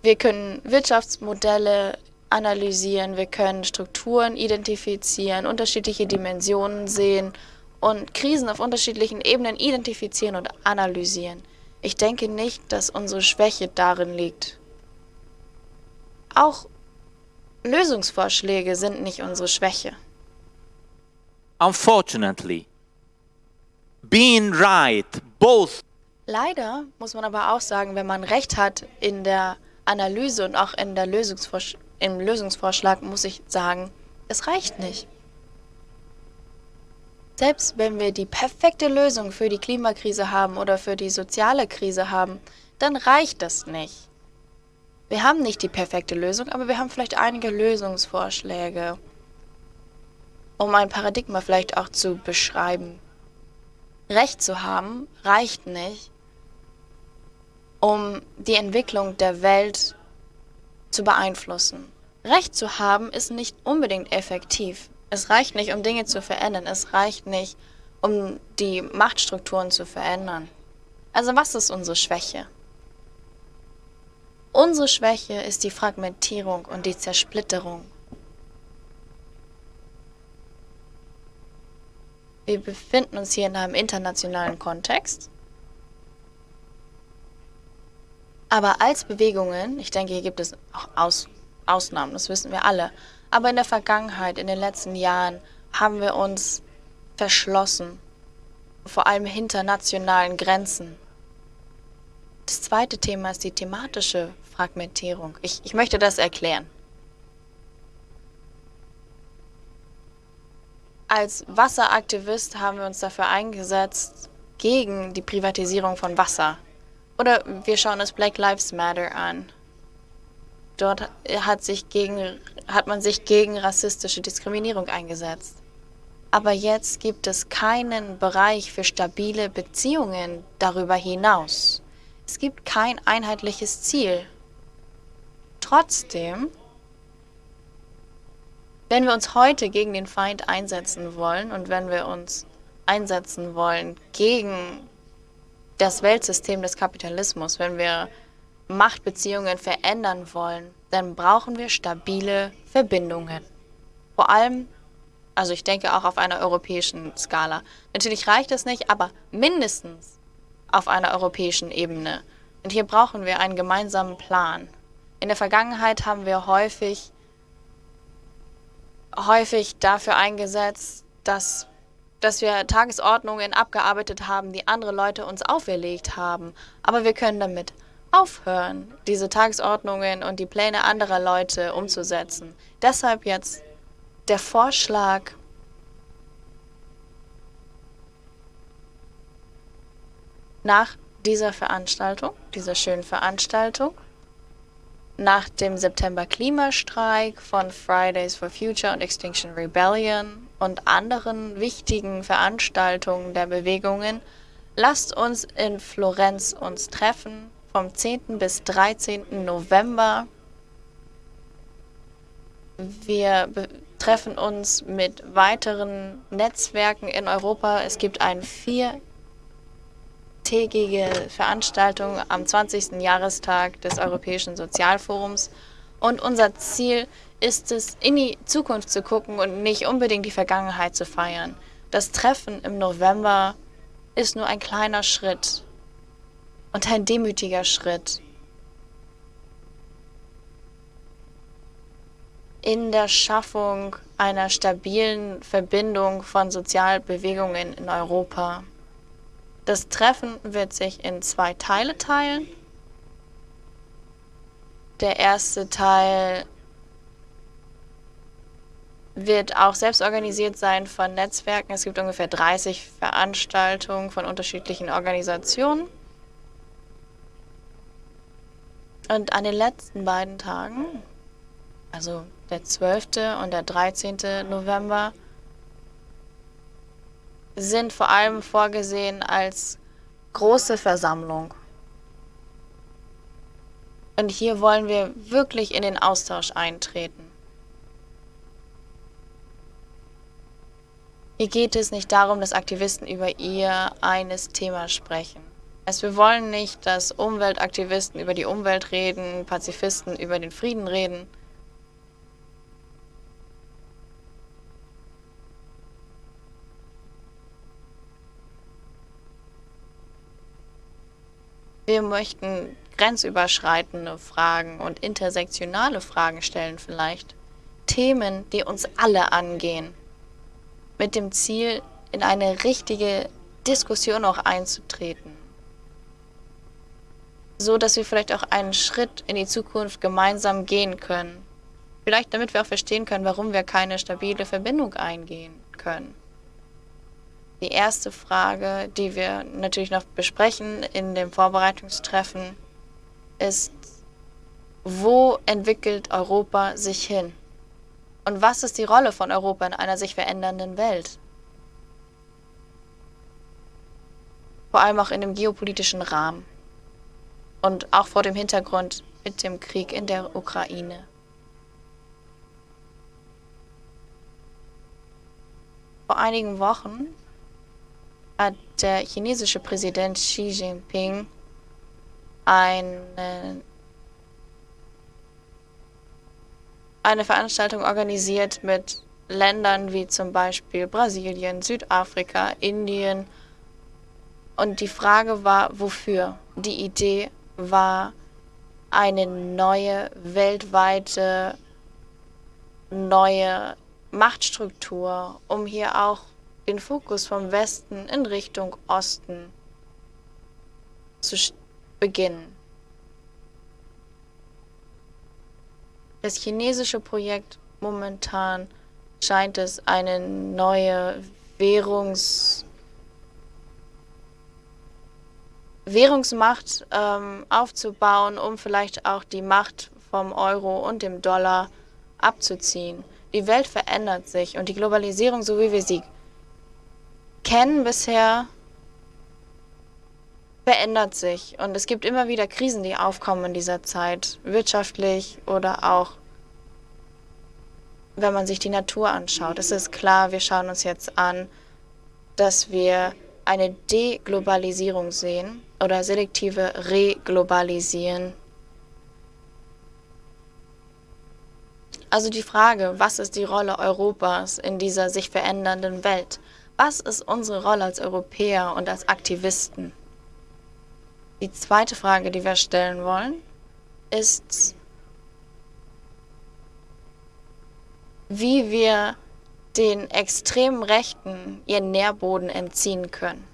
Wir können Wirtschaftsmodelle analysieren, wir können Strukturen identifizieren, unterschiedliche Dimensionen sehen und Krisen auf unterschiedlichen Ebenen identifizieren und analysieren. Ich denke nicht, dass unsere Schwäche darin liegt. Auch Lösungsvorschläge sind nicht unsere Schwäche. Unfortunately, being right, both. Leider muss man aber auch sagen, wenn man Recht hat in der Analyse und auch in der Lösungsvorschläge, im Lösungsvorschlag muss ich sagen, es reicht nicht. Selbst wenn wir die perfekte Lösung für die Klimakrise haben oder für die soziale Krise haben, dann reicht das nicht. Wir haben nicht die perfekte Lösung, aber wir haben vielleicht einige Lösungsvorschläge, um ein Paradigma vielleicht auch zu beschreiben. Recht zu haben reicht nicht, um die Entwicklung der Welt zu beeinflussen. Recht zu haben ist nicht unbedingt effektiv. Es reicht nicht, um Dinge zu verändern. Es reicht nicht, um die Machtstrukturen zu verändern. Also was ist unsere Schwäche? Unsere Schwäche ist die Fragmentierung und die Zersplitterung. Wir befinden uns hier in einem internationalen Kontext. Aber als Bewegungen, ich denke, hier gibt es auch Aus Ausnahmen, das wissen wir alle, aber in der Vergangenheit, in den letzten Jahren, haben wir uns verschlossen, vor allem hinter nationalen Grenzen. Das zweite Thema ist die thematische Fragmentierung. Ich, ich möchte das erklären. Als Wasseraktivist haben wir uns dafür eingesetzt, gegen die Privatisierung von Wasser. Oder wir schauen uns Black Lives Matter an. Dort hat, sich gegen, hat man sich gegen rassistische Diskriminierung eingesetzt. Aber jetzt gibt es keinen Bereich für stabile Beziehungen darüber hinaus. Es gibt kein einheitliches Ziel. Trotzdem wenn wir uns heute gegen den Feind einsetzen wollen und wenn wir uns einsetzen wollen gegen das Weltsystem des Kapitalismus, wenn wir Machtbeziehungen verändern wollen, dann brauchen wir stabile Verbindungen. Vor allem, also ich denke auch auf einer europäischen Skala. Natürlich reicht es nicht, aber mindestens auf einer europäischen Ebene. Und hier brauchen wir einen gemeinsamen Plan. In der Vergangenheit haben wir häufig häufig dafür eingesetzt, dass, dass wir Tagesordnungen abgearbeitet haben, die andere Leute uns auferlegt haben. Aber wir können damit aufhören, diese Tagesordnungen und die Pläne anderer Leute umzusetzen. Deshalb jetzt der Vorschlag, nach dieser Veranstaltung, dieser schönen Veranstaltung, nach dem September Klimastreik von Fridays for Future und Extinction Rebellion und anderen wichtigen Veranstaltungen der Bewegungen, lasst uns in Florenz uns treffen vom 10. bis 13. November. Wir treffen uns mit weiteren Netzwerken in Europa. Es gibt ein vier tägige Veranstaltung am 20. Jahrestag des Europäischen Sozialforums. Und unser Ziel ist es, in die Zukunft zu gucken und nicht unbedingt die Vergangenheit zu feiern. Das Treffen im November ist nur ein kleiner Schritt und ein demütiger Schritt in der Schaffung einer stabilen Verbindung von Sozialbewegungen in Europa. Das Treffen wird sich in zwei Teile teilen. Der erste Teil wird auch selbst organisiert sein von Netzwerken. Es gibt ungefähr 30 Veranstaltungen von unterschiedlichen Organisationen. Und an den letzten beiden Tagen, also der 12. und der 13. November, sind vor allem vorgesehen als große Versammlung. Und hier wollen wir wirklich in den Austausch eintreten. Hier geht es nicht darum, dass Aktivisten über ihr eines Thema sprechen. Also wir wollen nicht, dass Umweltaktivisten über die Umwelt reden, Pazifisten über den Frieden reden. Wir möchten grenzüberschreitende Fragen und intersektionale Fragen stellen vielleicht. Themen, die uns alle angehen. Mit dem Ziel, in eine richtige Diskussion auch einzutreten. So dass wir vielleicht auch einen Schritt in die Zukunft gemeinsam gehen können. Vielleicht damit wir auch verstehen können, warum wir keine stabile Verbindung eingehen können. Die erste Frage, die wir natürlich noch besprechen in dem Vorbereitungstreffen, ist, wo entwickelt Europa sich hin? Und was ist die Rolle von Europa in einer sich verändernden Welt? Vor allem auch in dem geopolitischen Rahmen und auch vor dem Hintergrund mit dem Krieg in der Ukraine. Vor einigen Wochen hat der chinesische Präsident Xi Jinping eine, eine Veranstaltung organisiert mit Ländern wie zum Beispiel Brasilien, Südafrika, Indien. Und die Frage war, wofür? Die Idee war eine neue weltweite, neue Machtstruktur, um hier auch den Fokus vom Westen in Richtung Osten zu beginnen. Das chinesische Projekt momentan scheint es eine neue Währungs Währungsmacht ähm, aufzubauen, um vielleicht auch die Macht vom Euro und dem Dollar abzuziehen. Die Welt verändert sich und die Globalisierung, so wie wir sie kennen bisher, verändert sich. Und es gibt immer wieder Krisen, die aufkommen in dieser Zeit, wirtschaftlich oder auch, wenn man sich die Natur anschaut. Es ist klar, wir schauen uns jetzt an, dass wir eine Deglobalisierung sehen oder selektive Reglobalisierung. Also die Frage, was ist die Rolle Europas in dieser sich verändernden Welt? Was ist unsere Rolle als Europäer und als Aktivisten? Die zweite Frage, die wir stellen wollen, ist, wie wir den extremen Rechten ihren Nährboden entziehen können.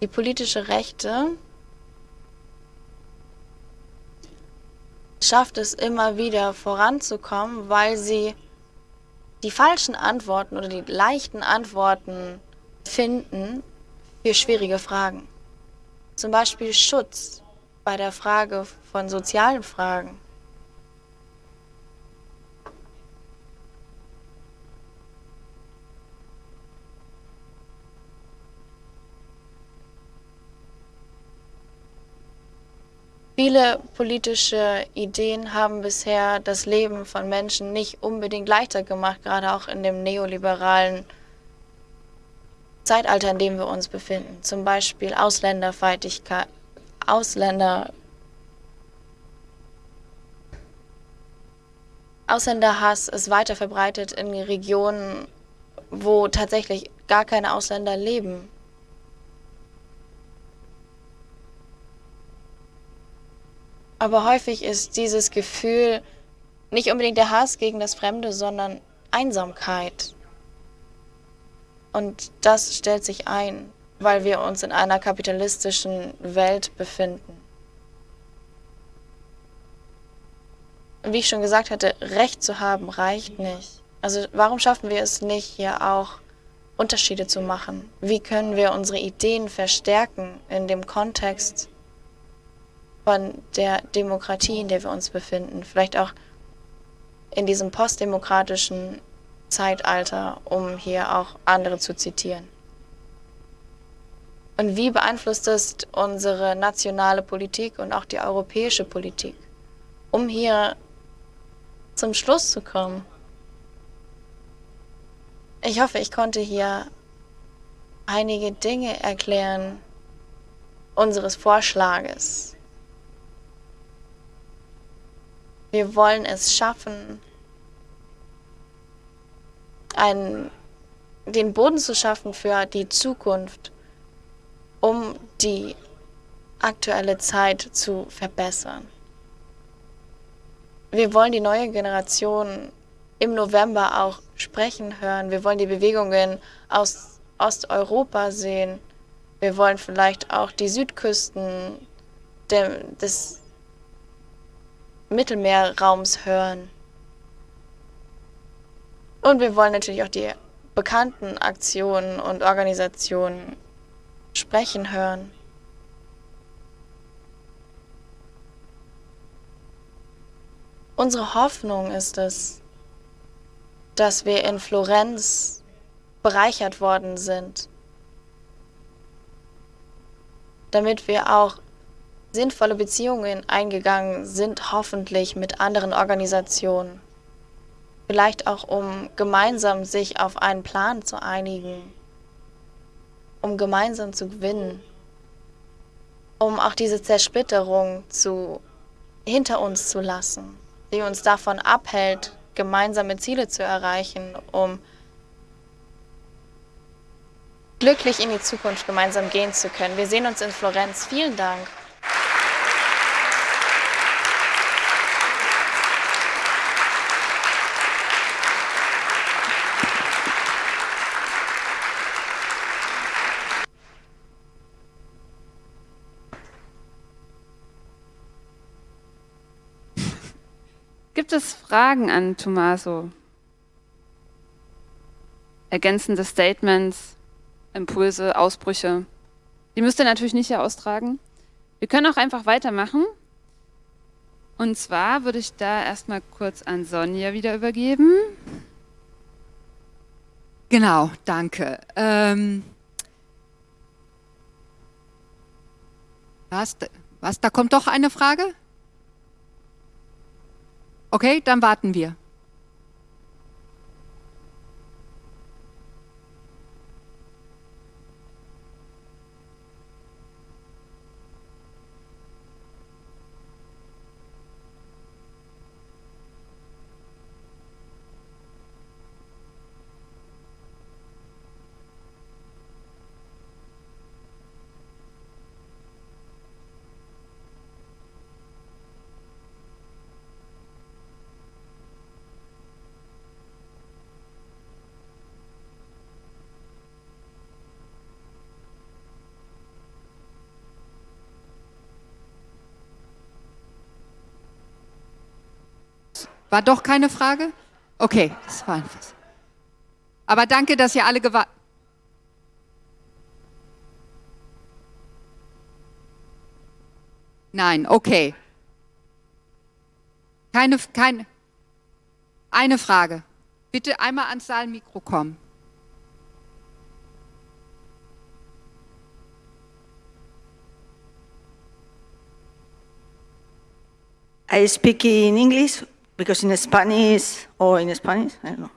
Die politische Rechte schafft es immer wieder voranzukommen, weil sie die falschen Antworten oder die leichten Antworten finden für schwierige Fragen. Zum Beispiel Schutz bei der Frage von sozialen Fragen. Viele politische Ideen haben bisher das Leben von Menschen nicht unbedingt leichter gemacht, gerade auch in dem neoliberalen Zeitalter, in dem wir uns befinden. Zum Beispiel Ausländerfeindlichkeit, Ausländer, Ausländerhass ist weiter verbreitet in Regionen, wo tatsächlich gar keine Ausländer leben. Aber häufig ist dieses Gefühl nicht unbedingt der Hass gegen das Fremde, sondern Einsamkeit. Und das stellt sich ein, weil wir uns in einer kapitalistischen Welt befinden. Wie ich schon gesagt hatte, Recht zu haben reicht nicht. Also warum schaffen wir es nicht, hier auch Unterschiede zu machen? Wie können wir unsere Ideen verstärken in dem Kontext von der Demokratie, in der wir uns befinden, vielleicht auch in diesem postdemokratischen Zeitalter, um hier auch andere zu zitieren. Und wie beeinflusst es unsere nationale Politik und auch die europäische Politik? Um hier zum Schluss zu kommen. Ich hoffe, ich konnte hier einige Dinge erklären unseres Vorschlages, Wir wollen es schaffen, einen, den Boden zu schaffen für die Zukunft, um die aktuelle Zeit zu verbessern. Wir wollen die neue Generation im November auch sprechen hören. Wir wollen die Bewegungen aus Osteuropa sehen. Wir wollen vielleicht auch die Südküsten des Mittelmeerraums hören. Und wir wollen natürlich auch die bekannten Aktionen und Organisationen sprechen hören. Unsere Hoffnung ist es, dass wir in Florenz bereichert worden sind, damit wir auch sinnvolle Beziehungen eingegangen sind, hoffentlich mit anderen Organisationen. Vielleicht auch, um gemeinsam sich auf einen Plan zu einigen, um gemeinsam zu gewinnen, um auch diese Zersplitterung zu, hinter uns zu lassen, die uns davon abhält, gemeinsame Ziele zu erreichen, um glücklich in die Zukunft gemeinsam gehen zu können. Wir sehen uns in Florenz. Vielen Dank. Gibt es Fragen an Tommaso? Ergänzende Statements, Impulse, Ausbrüche? Die müsst ihr natürlich nicht hier austragen. Wir können auch einfach weitermachen. Und zwar würde ich da erstmal kurz an Sonja wieder übergeben. Genau, danke. Ähm, was, was, da kommt doch eine Frage? Okay, dann warten wir. War doch keine Frage? Okay, das war einfach. Aber danke, dass ihr alle gewartet. Nein, okay. Keine, keine. Eine Frage. Bitte einmal ans Saalmikro kommen. I speak in English because in Spanish, or in Spanish, I don't know.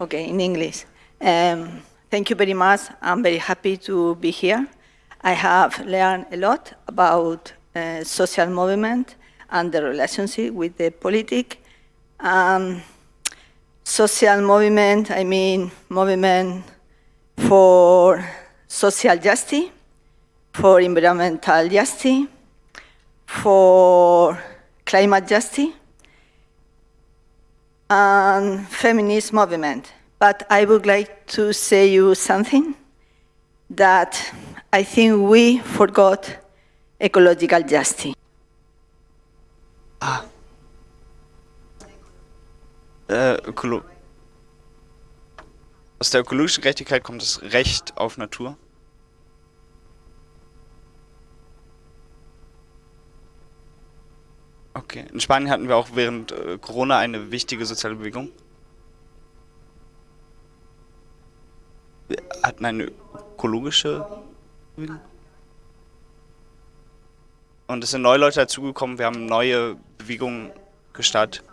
Okay, in English. Um, thank you very much. I'm very happy to be here. I have learned a lot about uh, social movement and the relationship with the politic. Um, social movement, I mean movement for social justice, for environmental justice, for climate justice, and feminist movement. But I would like to say you something that I think we forgot ecological justice. Ah. Äh, Aus der ökologischen Gerechtigkeit kommt das Recht auf Natur. Okay. In Spanien hatten wir auch während äh, Corona eine wichtige soziale Bewegung. Wir hatten eine ökologische Bewegung. Und es sind neue Leute dazugekommen. Wir haben neue Bewegungen gestartet.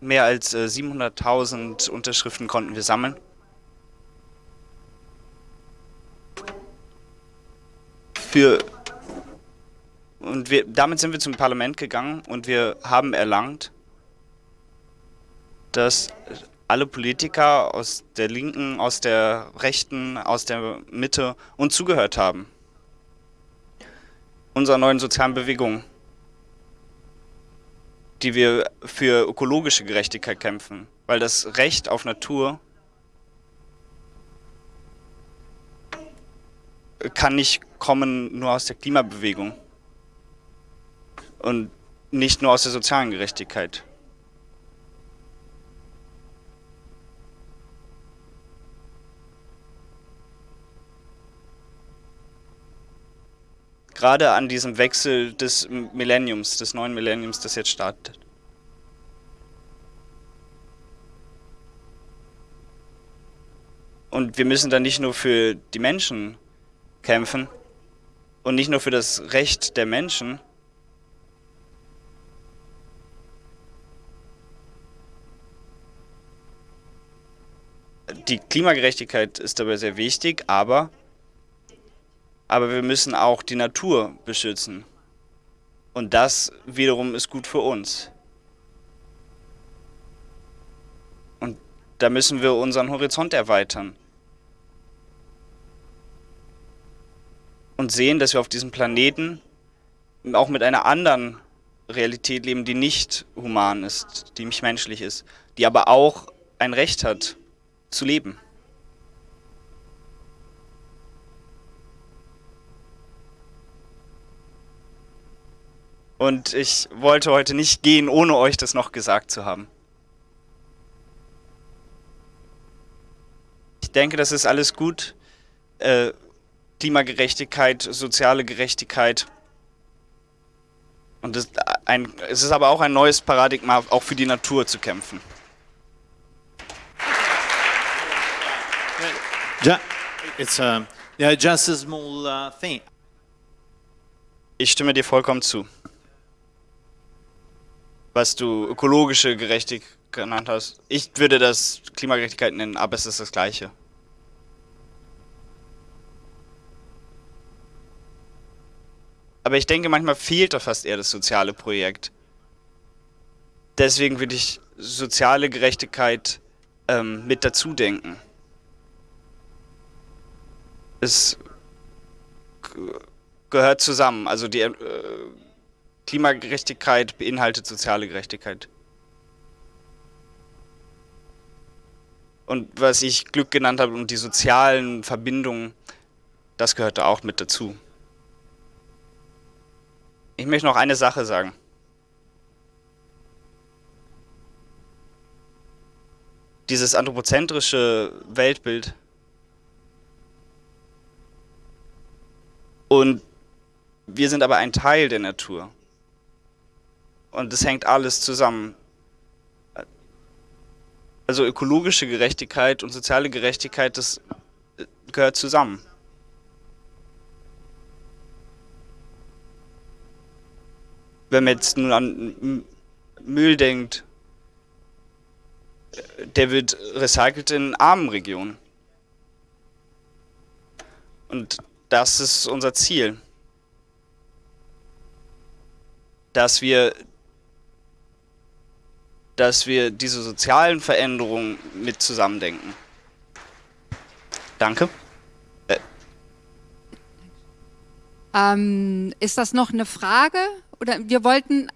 Mehr als äh, 700.000 Unterschriften konnten wir sammeln. Für und wir, damit sind wir zum Parlament gegangen und wir haben erlangt, dass alle Politiker aus der Linken, aus der Rechten, aus der Mitte uns zugehört haben. Unserer neuen sozialen Bewegung, die wir für ökologische Gerechtigkeit kämpfen, weil das Recht auf Natur kann nicht kommen nur aus der Klimabewegung. Und nicht nur aus der sozialen Gerechtigkeit. Gerade an diesem Wechsel des Millenniums, des neuen Millenniums, das jetzt startet. Und wir müssen dann nicht nur für die Menschen kämpfen und nicht nur für das Recht der Menschen, die Klimagerechtigkeit ist dabei sehr wichtig, aber, aber wir müssen auch die Natur beschützen. Und das wiederum ist gut für uns. Und da müssen wir unseren Horizont erweitern. Und sehen, dass wir auf diesem Planeten auch mit einer anderen Realität leben, die nicht human ist, die nicht menschlich ist, die aber auch ein Recht hat zu leben. Und ich wollte heute nicht gehen, ohne euch das noch gesagt zu haben. Ich denke, das ist alles gut. Äh, Klimagerechtigkeit, soziale Gerechtigkeit. Und es, es ist aber auch ein neues Paradigma, auch für die Natur zu kämpfen. Ich stimme dir vollkommen zu. Was du ökologische Gerechtigkeit genannt hast. Ich würde das Klimagerechtigkeit nennen, aber es ist das Gleiche. Aber ich denke, manchmal fehlt da fast eher das soziale Projekt. Deswegen würde ich soziale Gerechtigkeit ähm, mit dazu denken es gehört zusammen. Also die äh, Klimagerechtigkeit beinhaltet soziale Gerechtigkeit. Und was ich Glück genannt habe und die sozialen Verbindungen, das gehört da auch mit dazu. Ich möchte noch eine Sache sagen. Dieses anthropozentrische Weltbild Und wir sind aber ein Teil der Natur. Und es hängt alles zusammen. Also ökologische Gerechtigkeit und soziale Gerechtigkeit, das gehört zusammen. Wenn man jetzt nun an Müll denkt, der wird recycelt in armen Regionen. Und das ist unser Ziel. Dass wir, dass wir diese sozialen Veränderungen mit zusammendenken. Danke. Äh. Ähm, ist das noch eine Frage? Oder wir wollten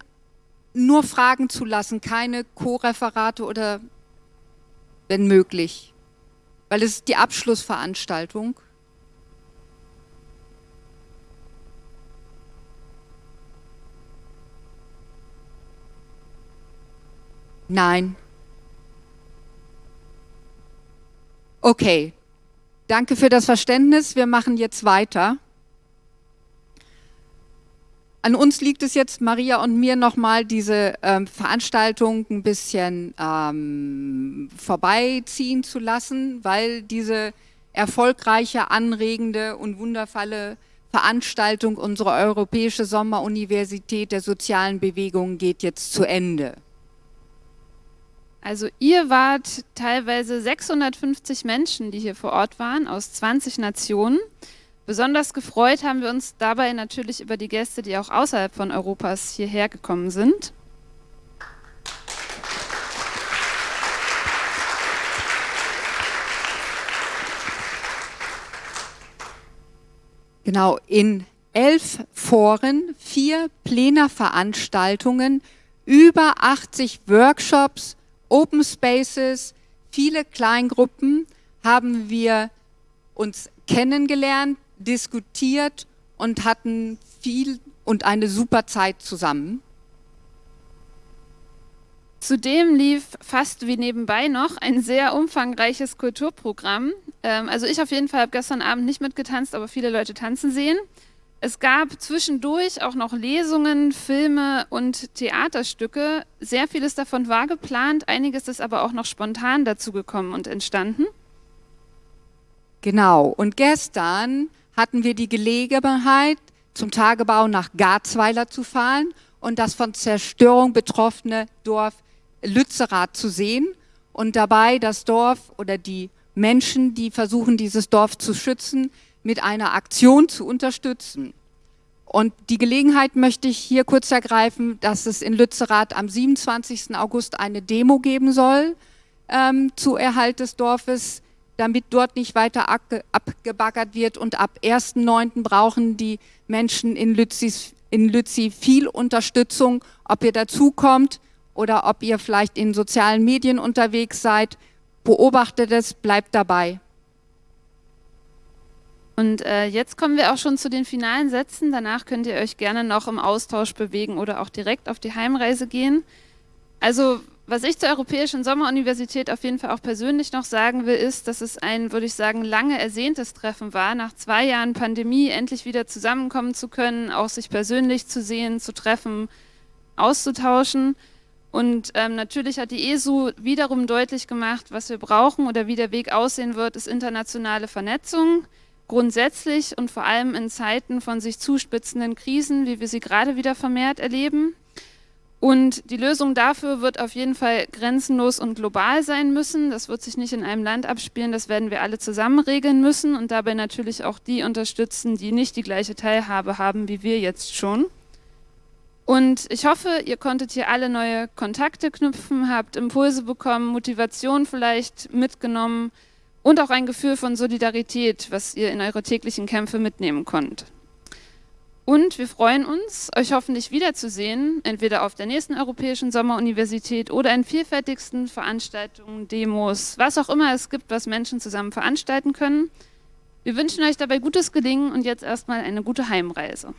nur Fragen zulassen, keine Co-Referate oder wenn möglich. Weil es ist die Abschlussveranstaltung. Nein. Okay, danke für das Verständnis. Wir machen jetzt weiter. An uns liegt es jetzt, Maria und mir, nochmal diese ähm, Veranstaltung ein bisschen ähm, vorbeiziehen zu lassen, weil diese erfolgreiche, anregende und wundervolle Veranstaltung unserer Europäische Sommeruniversität der sozialen Bewegung geht jetzt zu Ende. Also ihr wart teilweise 650 Menschen, die hier vor Ort waren, aus 20 Nationen. Besonders gefreut haben wir uns dabei natürlich über die Gäste, die auch außerhalb von Europas hierher gekommen sind. Genau, in elf Foren, vier Plenarveranstaltungen, über 80 Workshops, Open Spaces, viele Kleingruppen haben wir uns kennengelernt, diskutiert und hatten viel und eine super Zeit zusammen. Zudem lief fast wie nebenbei noch ein sehr umfangreiches Kulturprogramm. Ähm, also ich auf jeden Fall habe gestern Abend nicht mitgetanzt, aber viele Leute tanzen sehen. Es gab zwischendurch auch noch Lesungen, Filme und Theaterstücke. Sehr vieles davon war geplant, einiges ist aber auch noch spontan dazu gekommen und entstanden. Genau, und gestern hatten wir die Gelegenheit, zum Tagebau nach Garzweiler zu fahren und das von Zerstörung betroffene Dorf Lützerath zu sehen und dabei das Dorf oder die Menschen, die versuchen, dieses Dorf zu schützen, mit einer Aktion zu unterstützen. Und die Gelegenheit möchte ich hier kurz ergreifen, dass es in Lützerath am 27. August eine Demo geben soll ähm, zu Erhalt des Dorfes, damit dort nicht weiter abgebaggert wird. Und ab 1.9. brauchen die Menschen in, Lützis, in Lützi viel Unterstützung, ob ihr dazukommt oder ob ihr vielleicht in sozialen Medien unterwegs seid. Beobachtet es, bleibt dabei. Und äh, jetzt kommen wir auch schon zu den finalen Sätzen. Danach könnt ihr euch gerne noch im Austausch bewegen oder auch direkt auf die Heimreise gehen. Also was ich zur Europäischen Sommeruniversität auf jeden Fall auch persönlich noch sagen will, ist, dass es ein, würde ich sagen, lange ersehntes Treffen war, nach zwei Jahren Pandemie endlich wieder zusammenkommen zu können, auch sich persönlich zu sehen, zu treffen, auszutauschen. Und ähm, natürlich hat die ESU wiederum deutlich gemacht, was wir brauchen oder wie der Weg aussehen wird, ist internationale Vernetzung. Grundsätzlich und vor allem in Zeiten von sich zuspitzenden Krisen, wie wir sie gerade wieder vermehrt erleben. Und die Lösung dafür wird auf jeden Fall grenzenlos und global sein müssen. Das wird sich nicht in einem Land abspielen, das werden wir alle zusammen regeln müssen und dabei natürlich auch die unterstützen, die nicht die gleiche Teilhabe haben wie wir jetzt schon. Und ich hoffe, ihr konntet hier alle neue Kontakte knüpfen, habt Impulse bekommen, Motivation vielleicht mitgenommen und auch ein Gefühl von Solidarität, was ihr in eure täglichen Kämpfe mitnehmen könnt. Und wir freuen uns, euch hoffentlich wiederzusehen, entweder auf der nächsten Europäischen Sommeruniversität oder in vielfältigsten Veranstaltungen, Demos, was auch immer es gibt, was Menschen zusammen veranstalten können. Wir wünschen euch dabei gutes Gelingen und jetzt erstmal eine gute Heimreise.